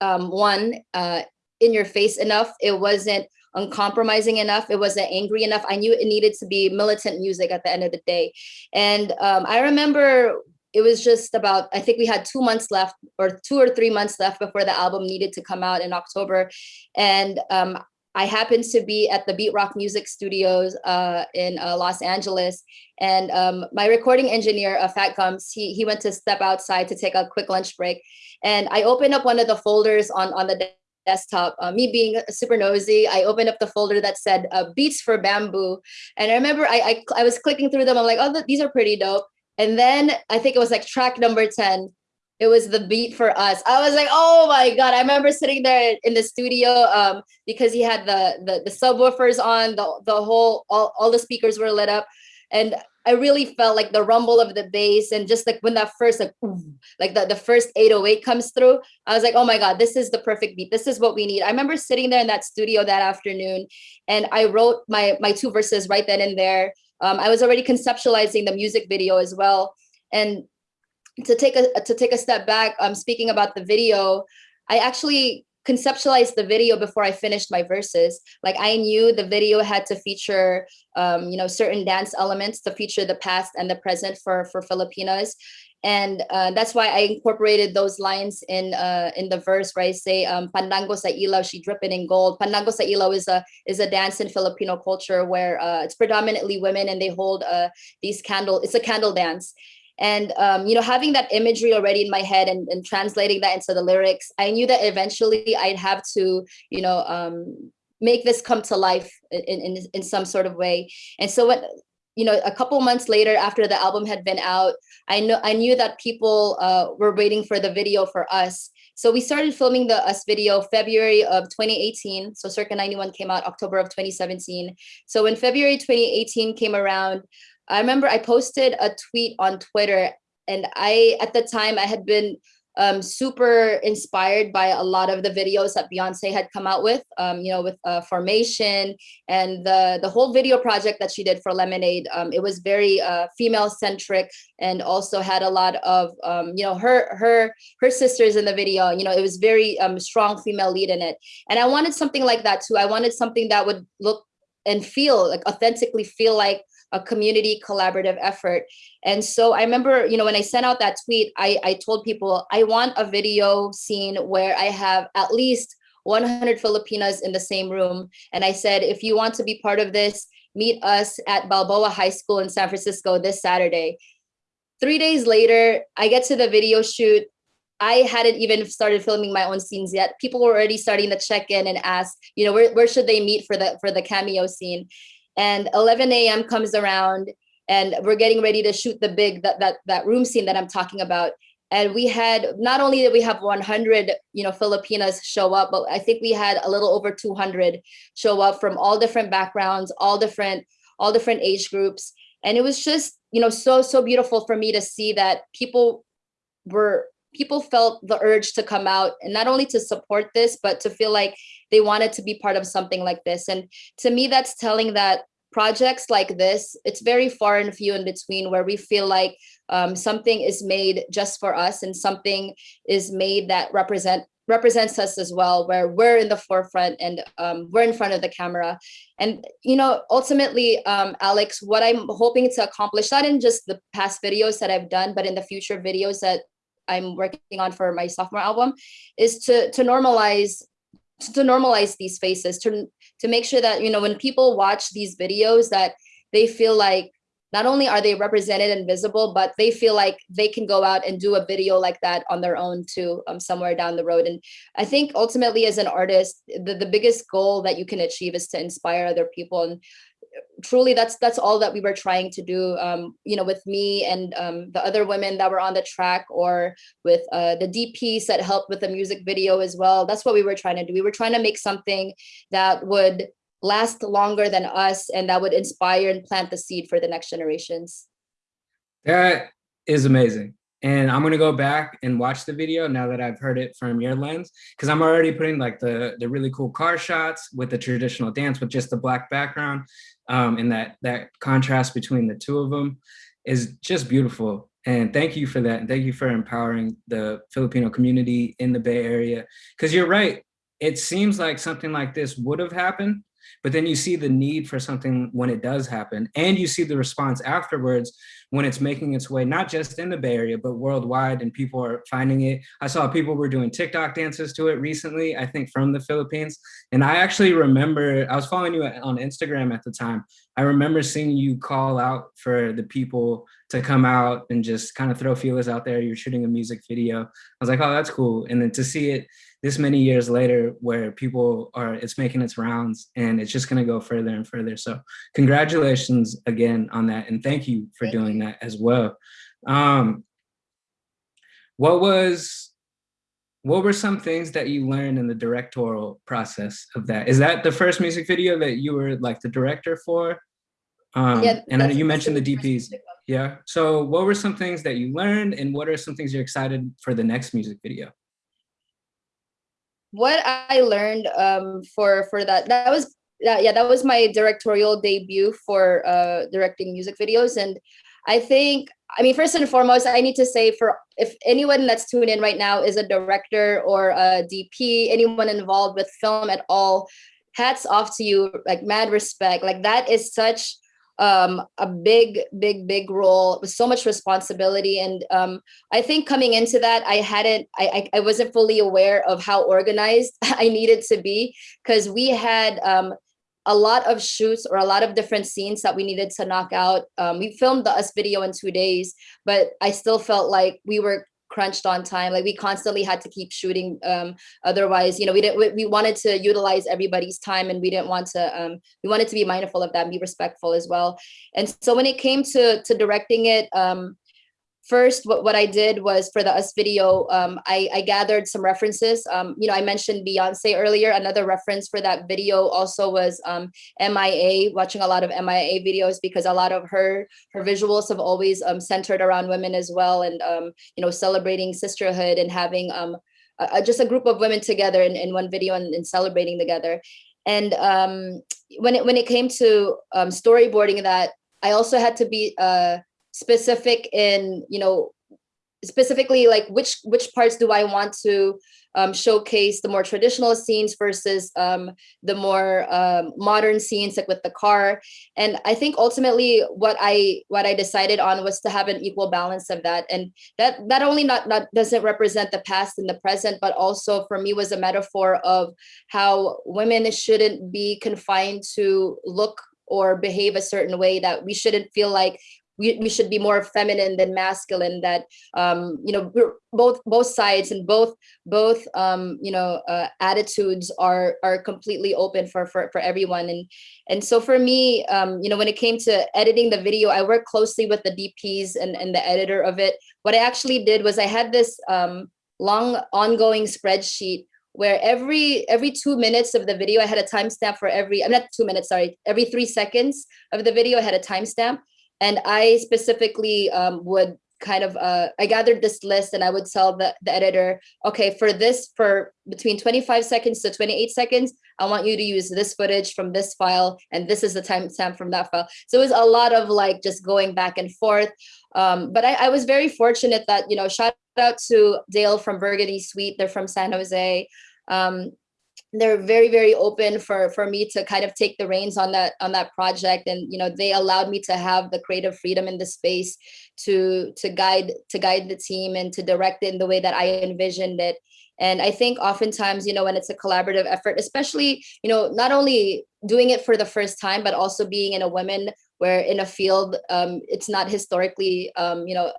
um, one, uh, in your face enough. It wasn't uncompromising enough. It wasn't angry enough. I knew it needed to be militant music at the end of the day. And um, I remember it was just about, I think we had two months left or two or three months left before the album needed to come out in October. And um, I happened to be at the Beatrock Music Studios uh, in uh, Los Angeles. And um, my recording engineer, uh, Fat Gums, he, he went to step outside to take a quick lunch break. And I opened up one of the folders on, on the desktop. Uh, me being super nosy, I opened up the folder that said uh, beats for Bambu. And I remember I, I, I was clicking through them. I'm like, oh, these are pretty dope. And then I think it was like track number 10. It was the beat for us. I was like, oh my God. I remember sitting there in the studio um, because he had the, the, the subwoofers on, the, the whole, all, all the speakers were lit up. And I really felt like the rumble of the bass and just like when that first like like the, the first 808 comes through, I was like, oh my God, this is the perfect beat. This is what we need. I remember sitting there in that studio that afternoon and I wrote my my two verses right then and there. Um, I was already conceptualizing the music video as well. And to take a to take a step back, um, speaking about the video, I actually conceptualized the video before I finished my verses. Like I knew the video had to feature, um, you know, certain dance elements to feature the past and the present for for Filipinas. And uh, that's why I incorporated those lines in uh, in the verse where I say, um, "Pandanggo sa ilaw, she dripping in gold." Pandanggo sa ilaw is a is a dance in Filipino culture where uh, it's predominantly women and they hold uh, these candle. It's a candle dance, and um, you know having that imagery already in my head and, and, translating that into the lyrics i knew that eventually i'd have to you know um, make this come to life in, in, in some sort of way. And so what you know a couple months later after the album had been out i know i knew that people uh, were waiting for the video for us. So we started filming the us video february of 2018 so circa 91 came out october of 2017 so when february 2018 came around I remember I posted a tweet on Twitter and I, at the time I had been um, super inspired by a lot of the videos that Beyonce had come out with, um, you know, with uh, Formation and the, the whole video project that she did for Lemonade. Um, it was very uh, female centric and also had a lot of, um, you know, her, her, her sisters in the video, you know, it was very um, strong female lead in it. And I wanted something like that too. I wanted something that would look and feel like authentically feel like a community collaborative effort. And so I remember, you know, when I sent out that tweet, I, I told people I want a video scene where I have at least 100 Filipinas in the same room. And I said, if you want to be part of this, meet us at Balboa High School in San Francisco this Saturday. Three days later, I get to the video shoot. I hadn't even started filming my own scenes yet. People were already starting to check in and ask, you know, where, where should they meet for the for the cameo scene? And 11 a.m. comes around and we're getting ready to shoot the big that that that room scene that I'm talking about. And we had not only did we have 100, you know, Filipinas show up, but I think we had a little over 200 show up from all different backgrounds, all different all different age groups. And it was just, you know, so, so beautiful for me to see that people were people felt the urge to come out and not only to support this but to feel like they wanted to be part of something like this. And to me that's telling that projects like this it's very far and few in between where we feel like um, something is made just for us and something is made that represent represents us as well where we're in the forefront and um, we're in front of the camera. And you know ultimately um, alex what i'm hoping to accomplish not in just the past videos that i've done but in the future videos that i'm working on for my sophomore album is to to normalize to normalize these faces to to make sure that you know when people watch these videos that they feel like not only are they represented and visible, but they feel like they can go out and do a video like that on their own too, um, somewhere down the road. And I think ultimately as an artist, the, the biggest goal that you can achieve is to inspire other people. And truly that's that's all that we were trying to do um you know with me and um the other women that were on the track or with uh the dps that helped with the music video as well that's what we were trying to do we were trying to make something that would last longer than us and that would inspire and plant the seed for the next generations. That is amazing. And I'm gonna go back and watch the video now that I've heard it from your lens, because I'm already putting like the, the really cool car shots with the traditional dance with just the black background. Um, and that, that contrast between the two of them is just beautiful. And thank you for that. And thank you for empowering the Filipino community in the Bay Area. Because you're right, it seems like something like this would have happened, but then you see the need for something when it does happen and you see the response afterwards when it's making its way not just in the bay area but worldwide and people are finding it. I saw people were doing tiktok dances to it recently i think from the philippines. And i actually remember i was following you on instagram at the time. I remember seeing you call out for the people to come out and just kind of throw feelers out there. You're shooting a music video. I was like oh that's cool. And then to see it this many years later where people are, it's making its rounds and it's just gonna go further and further. So congratulations again on that. And thank you for doing that as well. Um, what was, what were some things that you learned in the directorial process of that? Is that the first music video that you were like the director for? Um, yeah, and you mentioned the DPs. Yeah. So what were some things that you learned and what are some things you're excited for the next music video? What I learned um, for for that that was yeah, yeah that was my directorial debut for uh, directing music videos. And I think I mean first and foremost I need to say for if anyone that's tuning in right now is a director or a DP anyone involved with film at all hats off to you. Like mad respect. Like that is such um, a big, big, big role with so much responsibility. And um, I think coming into that, I hadn't, I, I, wasn't fully aware of how organized I needed to be because we had um, a lot of shoots or a lot of different scenes that we needed to knock out. Um, we filmed the US video in two days, but I still felt like we were crunched on time. Like we constantly had to keep shooting um otherwise you know we didn't we, we wanted to utilize everybody's time and we didn't want to um we wanted to be mindful of that and be respectful as well. And so when it came to to directing it um first, what, what I did was for the US video, um, I, I gathered some references. Um, you know, I mentioned Beyonce earlier. Another reference for that video also was um, MIA, watching a lot of MIA videos because a lot of her her visuals have always um, centered around women as well, and um, you know, celebrating sisterhood and having um, a, just a group of women together in, in one video and, and celebrating together. And um, when it when it came to um, storyboarding that, I also had to be uh, specific in, you know, specifically like which which parts do I want to um, showcase the more traditional scenes versus um, the more um, modern scenes like with the car. And I think ultimately what I what I decided on was to have an equal balance of that. And that that only not, not doesn't represent the past and the present, but also for me was a metaphor of how women shouldn't be confined to look or behave a certain way that we shouldn't feel like we, we should be more feminine than masculine that um, you know both both sides and both both um, you know uh, attitudes are are completely open for, for for everyone and and so for me um, you know when it came to editing the video I worked closely with the DPs and, and the editor of it what I actually did was I had this um, long ongoing spreadsheet where every every two minutes of the video, I had a timestamp for every, I'm not two minutes, sorry, every three seconds of the video, I had a timestamp. And I specifically um, would kind of, uh, I gathered this list and I would tell the, the editor, okay, for this, for between 25 seconds to 28 seconds, I want you to use this footage from this file, and this is the timestamp from that file. So it was a lot of like just going back and forth. Um, but I, I was very fortunate that, you know, shout out to Dale from Burgundy Suite, they're from San Jose. Um, they're very very open for for me to kind of take the reins on that on that project. And you know they allowed me to have the creative freedom in the space to to guide to guide the team and to direct it in the way that i envisioned it. And i think oftentimes you know when it's a collaborative effort especially you know not only doing it for the first time but also being in a women where in a field um, it's not historically um, you know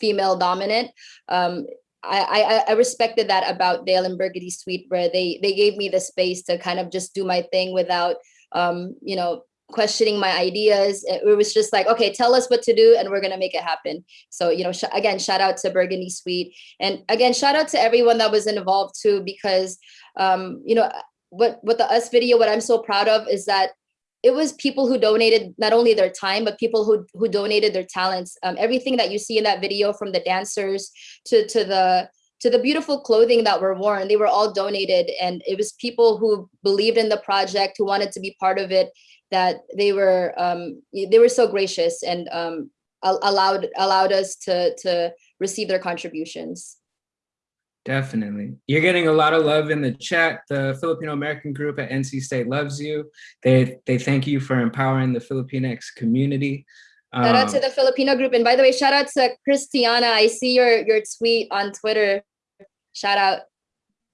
female dominant um, I, I, I respected that about Dale and Burgundy Suite, where they they gave me the space to kind of just do my thing without, um, you know, questioning my ideas. It, was just like, okay, tell us what to do, and we're gonna make it happen. So you know, sh again, shout out to Burgundy Suite, and again, shout out to everyone that was involved too, because um, you know, what what the us video, what I'm so proud of is that it was people who donated not only their time, but people who, who donated their talents. Um, everything that you see in that video from the dancers to, to the to the beautiful clothing that were worn, they were all donated. And it was people who believed in the project, who wanted to be part of it, that they were um, they were so gracious and um, allowed allowed us to to receive their contributions. Definitely. You're getting a lot of love in the chat. The Filipino American group at NC State loves you. They they thank you for empowering the Filipinx community. Um, shout out to um, the Filipino group. And by the way, shout out to Christiana. I see your, your tweet on Twitter. Shout out.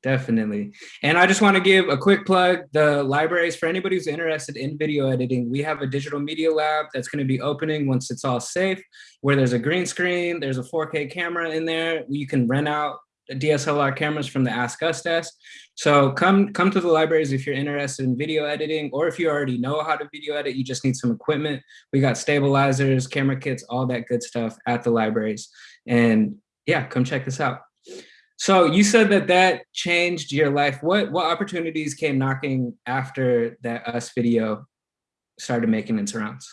Definitely. And I just want to give a quick plug. The libraries, for anybody who's interested in video editing, we have a digital media lab that's going to be opening once it's all safe, where there's a green screen, there's a 4K camera in there. You can rent out DSLR cameras from the Ask Us desk. So come, come to the libraries if you're interested in video editing, or if you already know how to video edit, you just need some equipment. We got stabilizers, camera kits, all that good stuff at the libraries. And yeah, come check this out. So you said that that changed your life. What, what opportunities came knocking after that Us video started making its rounds?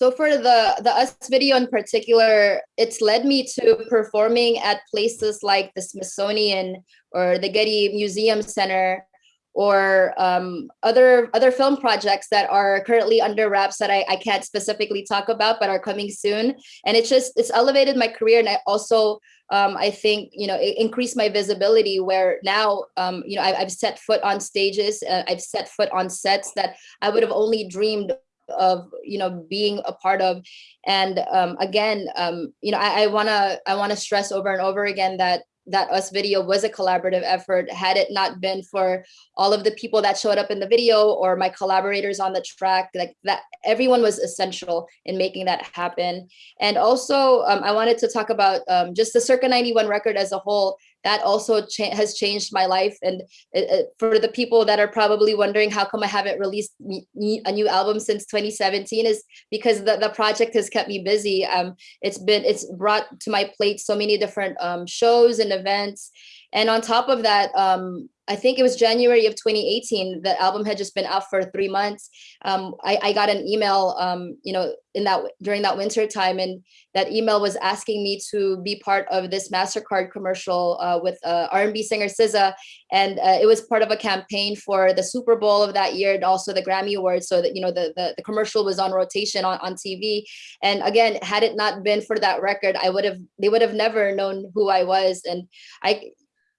So for the, the US video in particular, it's led me to performing at places like the Smithsonian or the Getty Museum Center or um, other other film projects that are currently under wraps that I, I can't specifically talk about but are coming soon. And it's just it's elevated my career and I also um, I think you know increased my visibility where now um, you know I, have set foot on stages uh, I've set foot on sets that I would have only dreamed of you know being a part of. And um, again um, you know I, I want to I want to stress over and over again that that us video was a collaborative effort. Had it not been for all of the people that showed up in the video or my collaborators on the track like that everyone was essential in making that happen. And also um, i wanted to talk about um, just the circa 91 record as a whole that also cha has changed my life. And it, it, for the people that are probably wondering how come I haven't released a new album since 2017 is because the, the project has kept me busy. Um, it's been, it's brought to my plate so many different um, shows and events. And on top of that, um, I think it was January of 2018. The album had just been out for three months. Um, I, I, got an email, um, you know, in that during that winter time, and that email was asking me to be part of this Mastercard commercial uh, with uh, R&B singer SZA, and uh, it was part of a campaign for the Super Bowl of that year and also the Grammy Awards. So that you know the the, the commercial was on rotation on on TV. And again, had it not been for that record, I would have they would have never known who I was. And I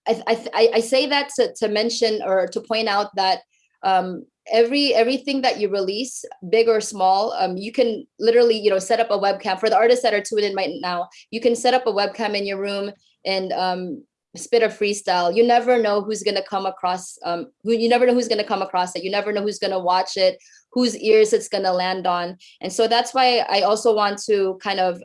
I, I, I say that to, to mention or to point out that um, every everything that you release, big or small, um, you can literally you know set up a webcam for the artists that are tuned in right now. You can set up a webcam in your room and um, spit a freestyle. You never know who's gonna come across. Um, who you never know who's gonna come across it. You never know who's gonna watch it, whose ears it's gonna land on. And so that's why I also want to kind of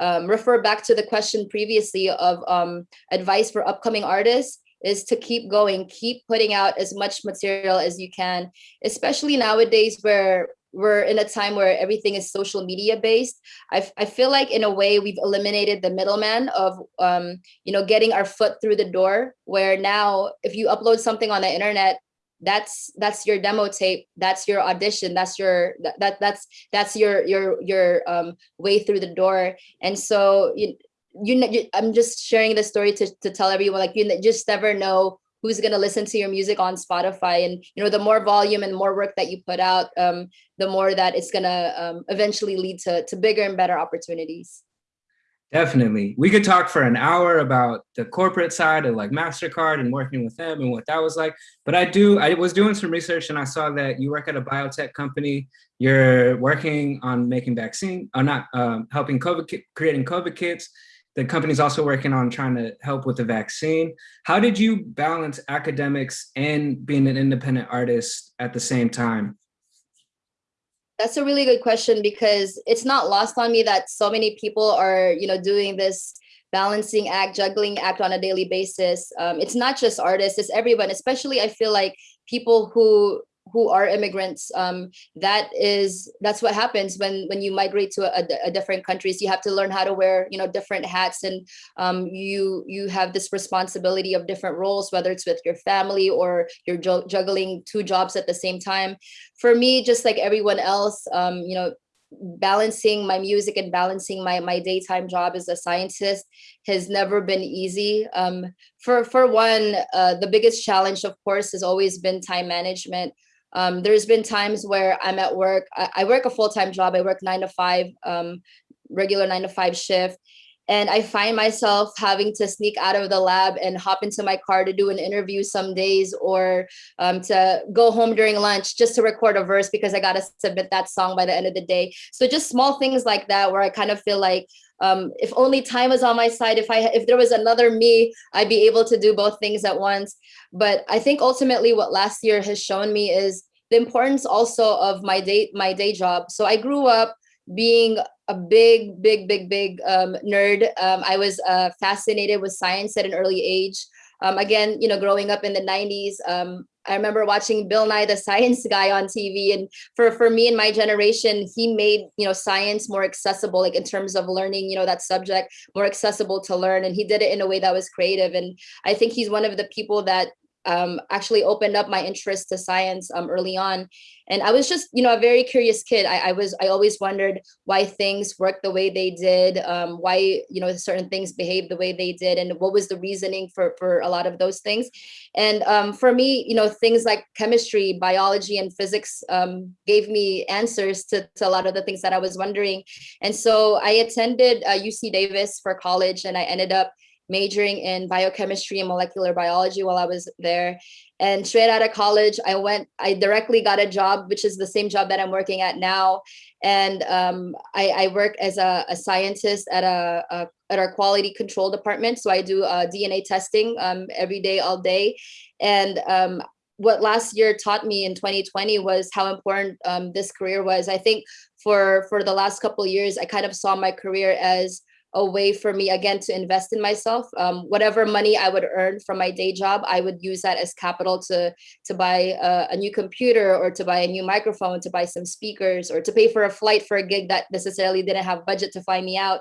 um, refer back to the question previously of um, advice for upcoming artists is to keep going, keep putting out as much material as you can, especially nowadays where we're in a time where everything is social media based. I feel like in a way we've eliminated the middleman of um, you know getting our foot through the door. Where now if you upload something on the internet, that's that's your demo tape. That's your audition. That's your that, that that's that's your your your um, way through the door. And so you you, you I'm just sharing this story to to tell everyone like you just never know who's going to listen to your music on spotify and you know the more volume and more work that you put out um, the more that it's going to um, eventually lead to, to bigger and better opportunities Definitely. We could talk for an hour about the corporate side of like MasterCard and working with them and what that was like. But I do, I was doing some research and I saw that you work at a biotech company. You're working on making vaccine, or not um, helping COVID, creating COVID kits. The company's also working on trying to help with the vaccine. How did you balance academics and being an independent artist at the same time? That's a really good question because it's not lost on me that so many people are, you know, doing this balancing act, juggling act on a daily basis. Um, it's not just artists; it's everyone. Especially, I feel like people who who are immigrants. Um, that is that's what happens when when you migrate to a, a different countries. You have to learn how to wear, you know, different hats, and um, you you have this responsibility of different roles, whether it's with your family or you're juggling two jobs at the same time for me, just like everyone else, um, you know, balancing my music and balancing my my daytime job as a scientist has never been easy. Um, for for one, uh, the biggest challenge, of course, has always been time management. Um, there's been times where I'm at work. I, I work a full time job. I work nine to five, um, regular nine to five shift, and I find myself having to sneak out of the lab and hop into my car to do an interview some days or um, to go home during lunch just to record a verse because I got to submit that song by the end of the day. So just small things like that where I kind of feel like um, if only time was on my side, if I if there was another me, I'd be able to do both things at once. But I think ultimately what last year has shown me is the importance also of my day my day job. So I grew up being a big, big, big, big um, nerd. Um, I was uh, fascinated with science at an early age. Um, again, you know, growing up in the 90s, um, I remember watching Bill Nye the Science Guy on TV. And for, for me and my generation, he made, you know, science more accessible, like in terms of learning, you know, that subject more accessible to learn. And he did it in a way that was creative. And I think he's one of the people that um, actually opened up my interest to science um, early on. And I was just, you know, a very curious kid. I, I was, I always wondered why things worked the way they did, um, why, you know, certain things behaved the way they did, and what was the reasoning for for a lot of those things. And um, for me, you know, things like chemistry, biology, and physics um, gave me answers to, to a lot of the things that I was wondering. And so I attended uh, UC Davis for college, and I ended up majoring in biochemistry and molecular biology while I was there. And straight out of college, I went, I directly got a job, which is the same job that I'm working at now. And um, I, I, work as a, a scientist at a, a, at our quality control department. So I do uh, DNA testing um, every day, all day. And um, what last year taught me in 2020 was how important um, this career was. I think for for the last couple years, I kind of saw my career as a way for me again to invest in myself. Um, whatever money i would earn from my day job i would use that as capital to to buy a, a, new computer or to buy a new microphone to buy some speakers or to pay for a flight for a gig that necessarily didn't have budget to fly me out.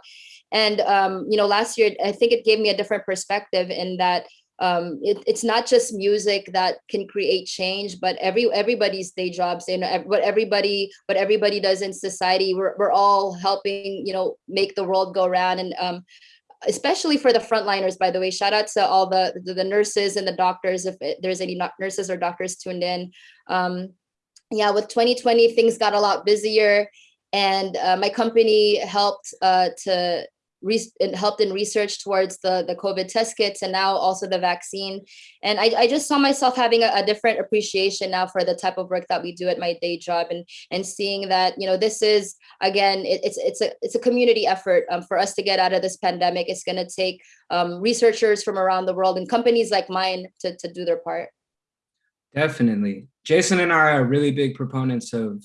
And um, you know last year i think it gave me a different perspective in that um, it, it's not just music that can create change, but every everybody's day jobs, you know, what everybody what everybody does in society, we're we're all helping, you know, make the world go around, and um, especially for the frontliners. By the way, shout out to all the the, the nurses and the doctors. If it, there's any nurses or doctors tuned in, um, yeah, with 2020 things got a lot busier, and uh, my company helped uh, to helped in research towards the, the COVID test kits and now also the vaccine. And I, I just saw myself having a, a, different appreciation now for the type of work that we do at my day job and and seeing that, you know, this is again, it, it's it's a it's a community effort um, for us to get out of this pandemic. It's gonna take um, researchers from around the world and companies like mine to, to do their part. Definitely. Jason and I are really big proponents of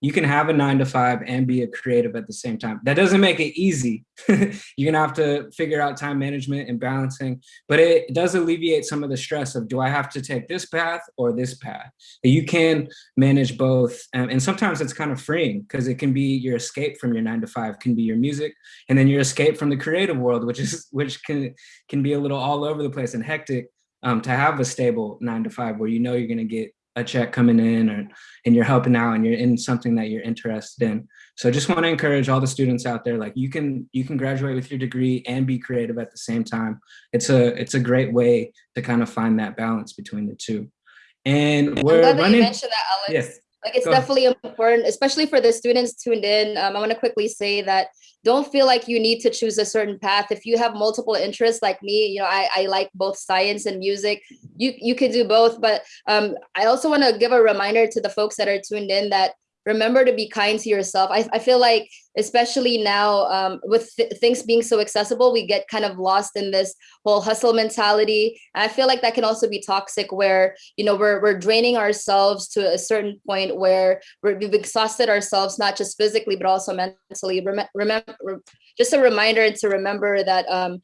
you can have a nine to five and be a creative at the same time. That doesn't make it easy. You're gonna have to figure out time management and balancing, but it does alleviate some of the stress of do I have to take this path or this path? You can manage both. Um, and sometimes it's kind of freeing because it can be your escape from your nine to five, can be your music, and then your escape from the creative world, which is which can can be a little all over the place and hectic. Um, to have a stable nine to five where you know you're gonna get a check coming in or and you're helping out and you're in something that you're interested in. So i just want to encourage all the students out there like you can you can graduate with your degree and be creative at the same time. It's a it's a great way to kind of find that balance between the two. And we're I'm glad that running you mentioned that, Alex. yes Like it's Go ahead. definitely important, especially for the students tuned in. Um, I want to quickly say that don't feel like you need to choose a certain path. If you have multiple interests like me, you know, I, I like both science and music. You you can do both. But um, I also want to give a reminder to the folks that are tuned in that remember to be kind to yourself. I, I feel like, especially now um, with th- things being so accessible, we get kind of lost in this whole hustle mentality. I feel like that can also be toxic where, you know, we're, we're draining ourselves to a certain point where we're, we've exhausted ourselves, not just physically, but also mentally. Rem- remember, just a reminder to remember that um,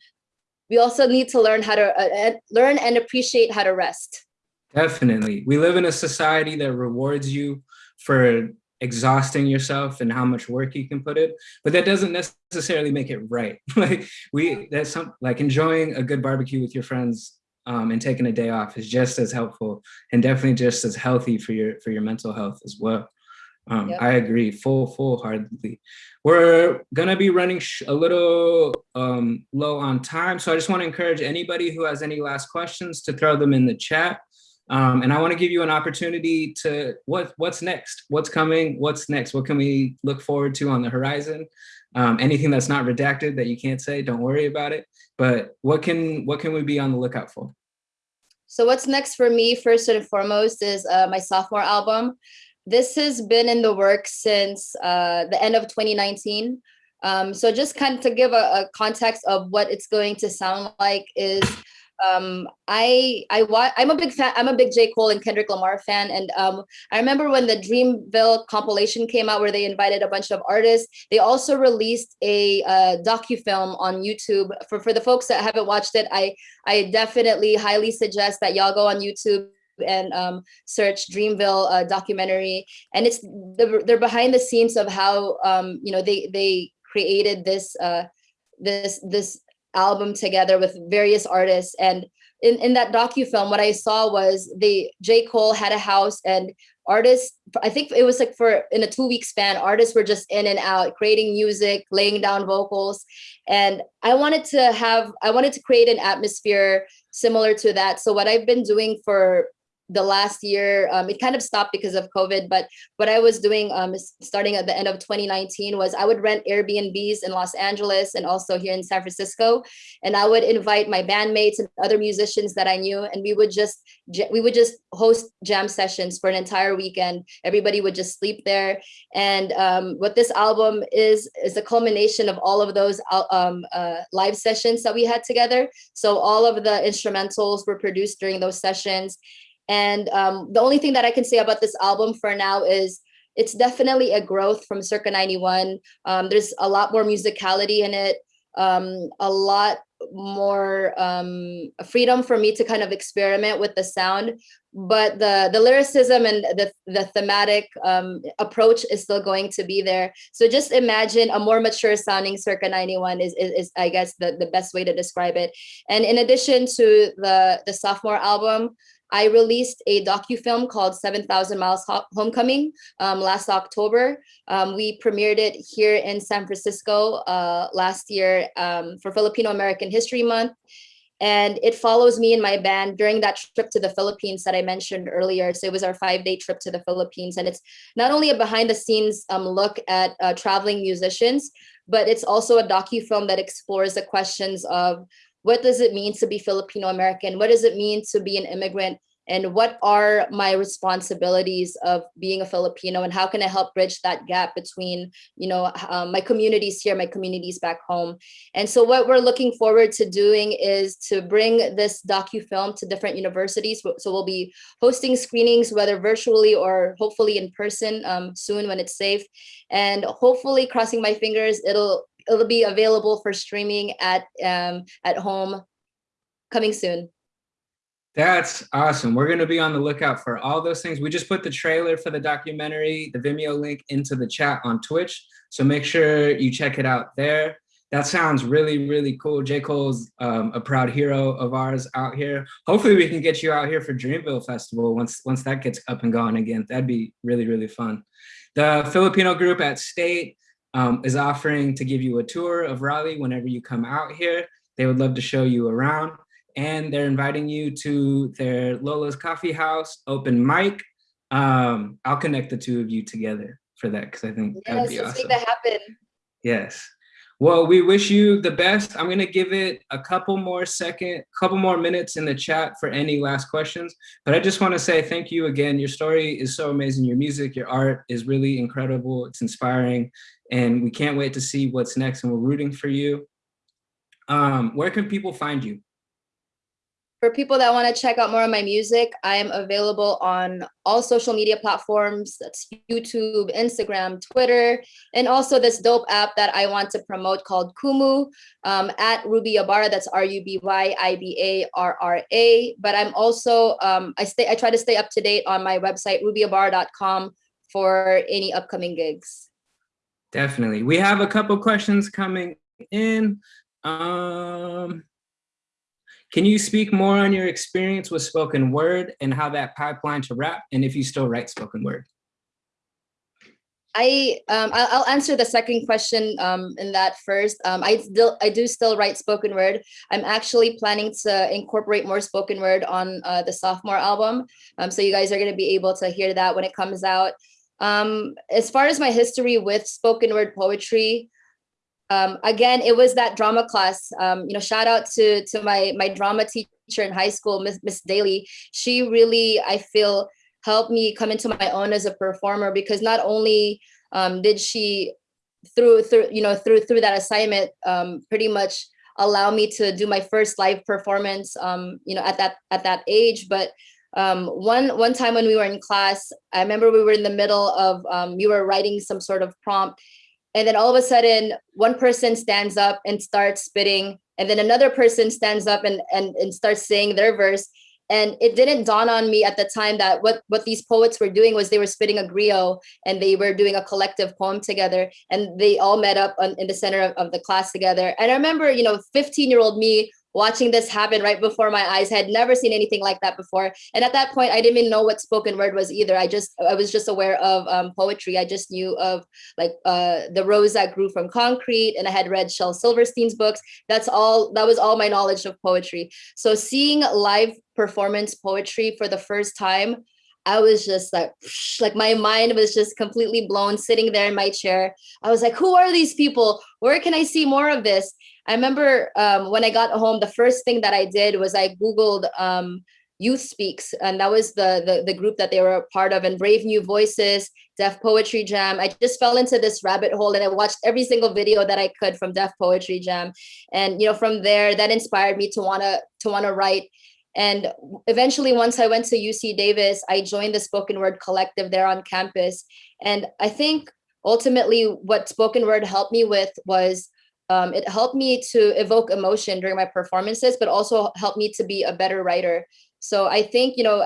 we also need to learn how to uh, learn and appreciate how to rest. Definitely. We live in a society that rewards you for exhausting yourself and how much work you can put in, but that doesn't necessarily make it right. like we, that's some like enjoying a good barbecue with your friends um, and taking a day off is just as helpful and definitely just as healthy for your for your mental health as well. Um, Yep. I agree, full full heartedly. We're gonna be running sh- a little um, low on time, so I just want to encourage anybody who has any last questions to throw them in the chat. Um, and I want to give you an opportunity to what what's next, what's coming, what's next, what can we look forward to on the horizon? Um, anything that's not redacted that you can't say, don't worry about it. But what can what can we be on the lookout for? So what's next for me, first and foremost, is uh, my sophomore album. This has been in the works since uh, the end of 2019. Um, so just kind of to give a, a context of what it's going to sound like is um, I I I'm a big fan. I'm a big J Cole and Kendrick Lamar fan, and um, I remember when the Dreamville compilation came out, where they invited a bunch of artists. They also released a uh, docu film on YouTube. For for the folks that haven't watched it, I I definitely highly suggest that y'all go on YouTube and um, search Dreamville uh, documentary. And it's the, they're behind the scenes of how um, you know they they created this uh, this this album together with various artists. And in, in that docu film, what I saw was the J. Cole had a house and artists, I think it was like for in a two week span, artists were just in and out, creating music, laying down vocals. And I wanted to have, I wanted to create an atmosphere similar to that. So what I've been doing for the last year, um, it kind of stopped because of COVID, but what I was doing um, starting at the end of 2019 was I would rent Airbnbs in Los Angeles and also here in San Francisco. And I would invite my bandmates and other musicians that I knew, and we would just we would just host jam sessions for an entire weekend. Everybody would just sleep there. And um, what this album is is a culmination of all of those um, uh, live sessions that we had together. So all of the instrumentals were produced during those sessions. And um, the only thing that I can say about this album for now is it's definitely a growth from Circa 91. Um, there's a lot more musicality in it, um, a lot more um, freedom for me to kind of experiment with the sound. But the the lyricism and the the thematic um, approach is still going to be there. So just imagine a more mature sounding Circa 91 is, is, is I guess the, the best way to describe it. And in addition to the the sophomore album, I released a docu-film called 7,000 Miles Homecoming um, last October. Um, we premiered it here in San Francisco uh, last year um, for Filipino American History Month. And it follows me and my band during that trip to the Philippines that I mentioned earlier. So it was our five day trip to the Philippines. And it's not only a behind the scenes um, look at uh, traveling musicians, but it's also a docu-film that explores the questions of what does it mean to be Filipino American? What does it mean to be an immigrant and what are my responsibilities of being a Filipino and how can I help bridge that gap between, you know, um, my communities here, my communities back home. And so what we're looking forward to doing is to bring this docu-film to different universities. So we'll be hosting screenings, whether virtually or hopefully in person um, soon when it's safe. And hopefully crossing my fingers, it'll it'll be available for streaming at um, at home coming soon. That's awesome. We're going to be on the lookout for all those things. We just put the trailer for the documentary, the Vimeo link into the chat on Twitch. So make sure you check it out there. That sounds really, really cool. J. Cole's um, a proud hero of ours out here. Hopefully we can get you out here for Dreamville Festival once, once that gets up and going again. That'd be really, really fun. The Filipino group at State um, is offering to give you a tour of Raleigh whenever you come out here. They would love to show you around and they're inviting you to their Lola's Coffee House open mic. Um, I'll connect the two of you together for that because I think Yes, that'd be let's awesome. make that happen. Yes. Well, we wish you the best. I'm gonna give it a couple more second, couple more minutes in the chat for any last questions. But I just want to say thank you again. Your story is so amazing. Your music, your art is really incredible. It's inspiring, and we can't wait to see what's next. And we're rooting for you. Um, where can people find you? For people that want to check out more of my music, I am available on all social media platforms. That's YouTube, Instagram, Twitter, and also this dope app that I want to promote called Kumu um, at Ruby Ibarra. That's R-U-B-Y-I-B-A-R-R-A. But I'm also, um, I stay, I try to stay up to date on my website, rubyibarra.com for any upcoming gigs. Definitely. We have a couple questions coming in. Um, can you speak more on your experience with spoken word and how that pipeline to rap and if you still write spoken word? I um I'll, answer the second question um in that first. Um I still I do still write spoken word. I'm actually planning to incorporate more spoken word on uh, the sophomore album. Um so you guys are going to be able to hear that when it comes out. Um as far as my history with spoken word poetry, um, again, it was that drama class. Um, you know, shout out to to my my drama teacher in high school, Miss Miss Daly. She really, I feel, helped me come into my own as a performer because not only um, did she through through you know through through that assignment um, pretty much allow me to do my first live performance um, you know at that at that age, but um, one one time when we were in class, I remember we were in the middle of um, we were writing some sort of prompt and then all of a sudden one person stands up and starts spitting and then another person stands up and and, and starts saying their verse and it didn't dawn on me at the time that what what these poets were doing was they were spitting a griot and they were doing a collective poem together and they all met up on, in the center of, of the class together. And i remember you know 15 year old me watching this happen right before my eyes I had never seen anything like that before and at that point i didn't even know what spoken word was either i just i was just aware of um, poetry i just knew of like uh, the rose that grew from concrete and i had read shel silverstein's books that's all that was all my knowledge of poetry so seeing live performance poetry for the first time I was just like, like my mind was just completely blown sitting there in my chair. I was like, who are these people? Where can I see more of this? I remember um, when I got home, the first thing that I did was I Googled um, Youth Speaks, and that was the, the, the group that they were a part of, and Brave New Voices, Def Poetry Jam. I just fell into this rabbit hole, and I watched every single video that I could from Def Poetry Jam, and you know from there that inspired me to wanna to wanna write. And eventually, once I went to UC Davis, I joined the spoken word collective there on campus. And I think ultimately what spoken word helped me with was um, it helped me to evoke emotion during my performances, but also helped me to be a better writer. So I think, you know,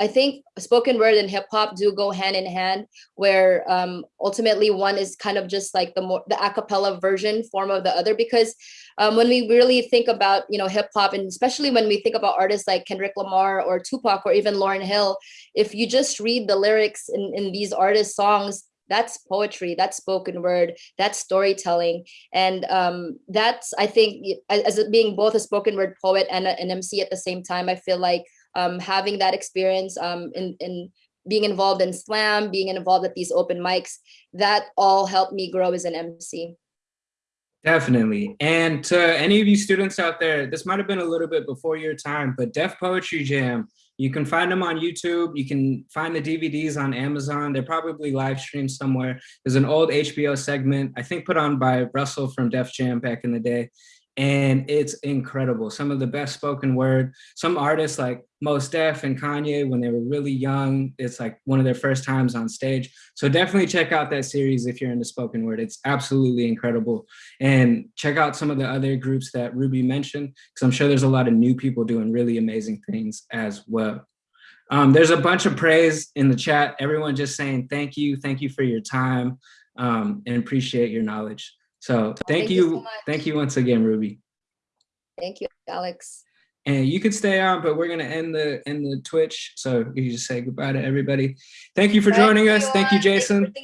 I think spoken word and hip hop do go hand in hand, where um, ultimately one is kind of just like the more the acapella version form of the other. Because um, when we really think about you know hip hop, and especially when we think about artists like Kendrick Lamar or Tupac or even Lauryn Hill, if you just read the lyrics in, in these artists' songs, that's poetry that's spoken word that's storytelling and um, that's i think as being both a spoken word poet and an mc at the same time i feel like um, having that experience um, in, in being involved in slam being involved at these open mics that all helped me grow as an mc Definitely. And to any of you students out there, this might have been a little bit before your time, but Def Poetry Jam You can find them on YouTube. You can find the DVDs on Amazon. They're probably live streamed somewhere. There's an old HBO segment, I think put on by Russell from Def Jam back in the day. And it's incredible. Some of the best spoken word. Some artists like Mos Def and Kanye, when they were really young, it's like one of their first times on stage. So definitely check out that series if you're into spoken word. It's absolutely incredible. And check out some of the other groups that Ruby mentioned, because I'm sure there's a lot of new people doing really amazing things as well. Um, there's a bunch of praise in the chat. Everyone just saying thank you, thank you for your time, um, and appreciate your knowledge. So thank, Thank you you, much. thank you once again, Ruby. Thank you, Alex. And you could stay on, but we're gonna end the end the Twitch. So you just say goodbye to everybody. Thank you for Bye, joining us. Thank you, everyone. Thanks for Jason.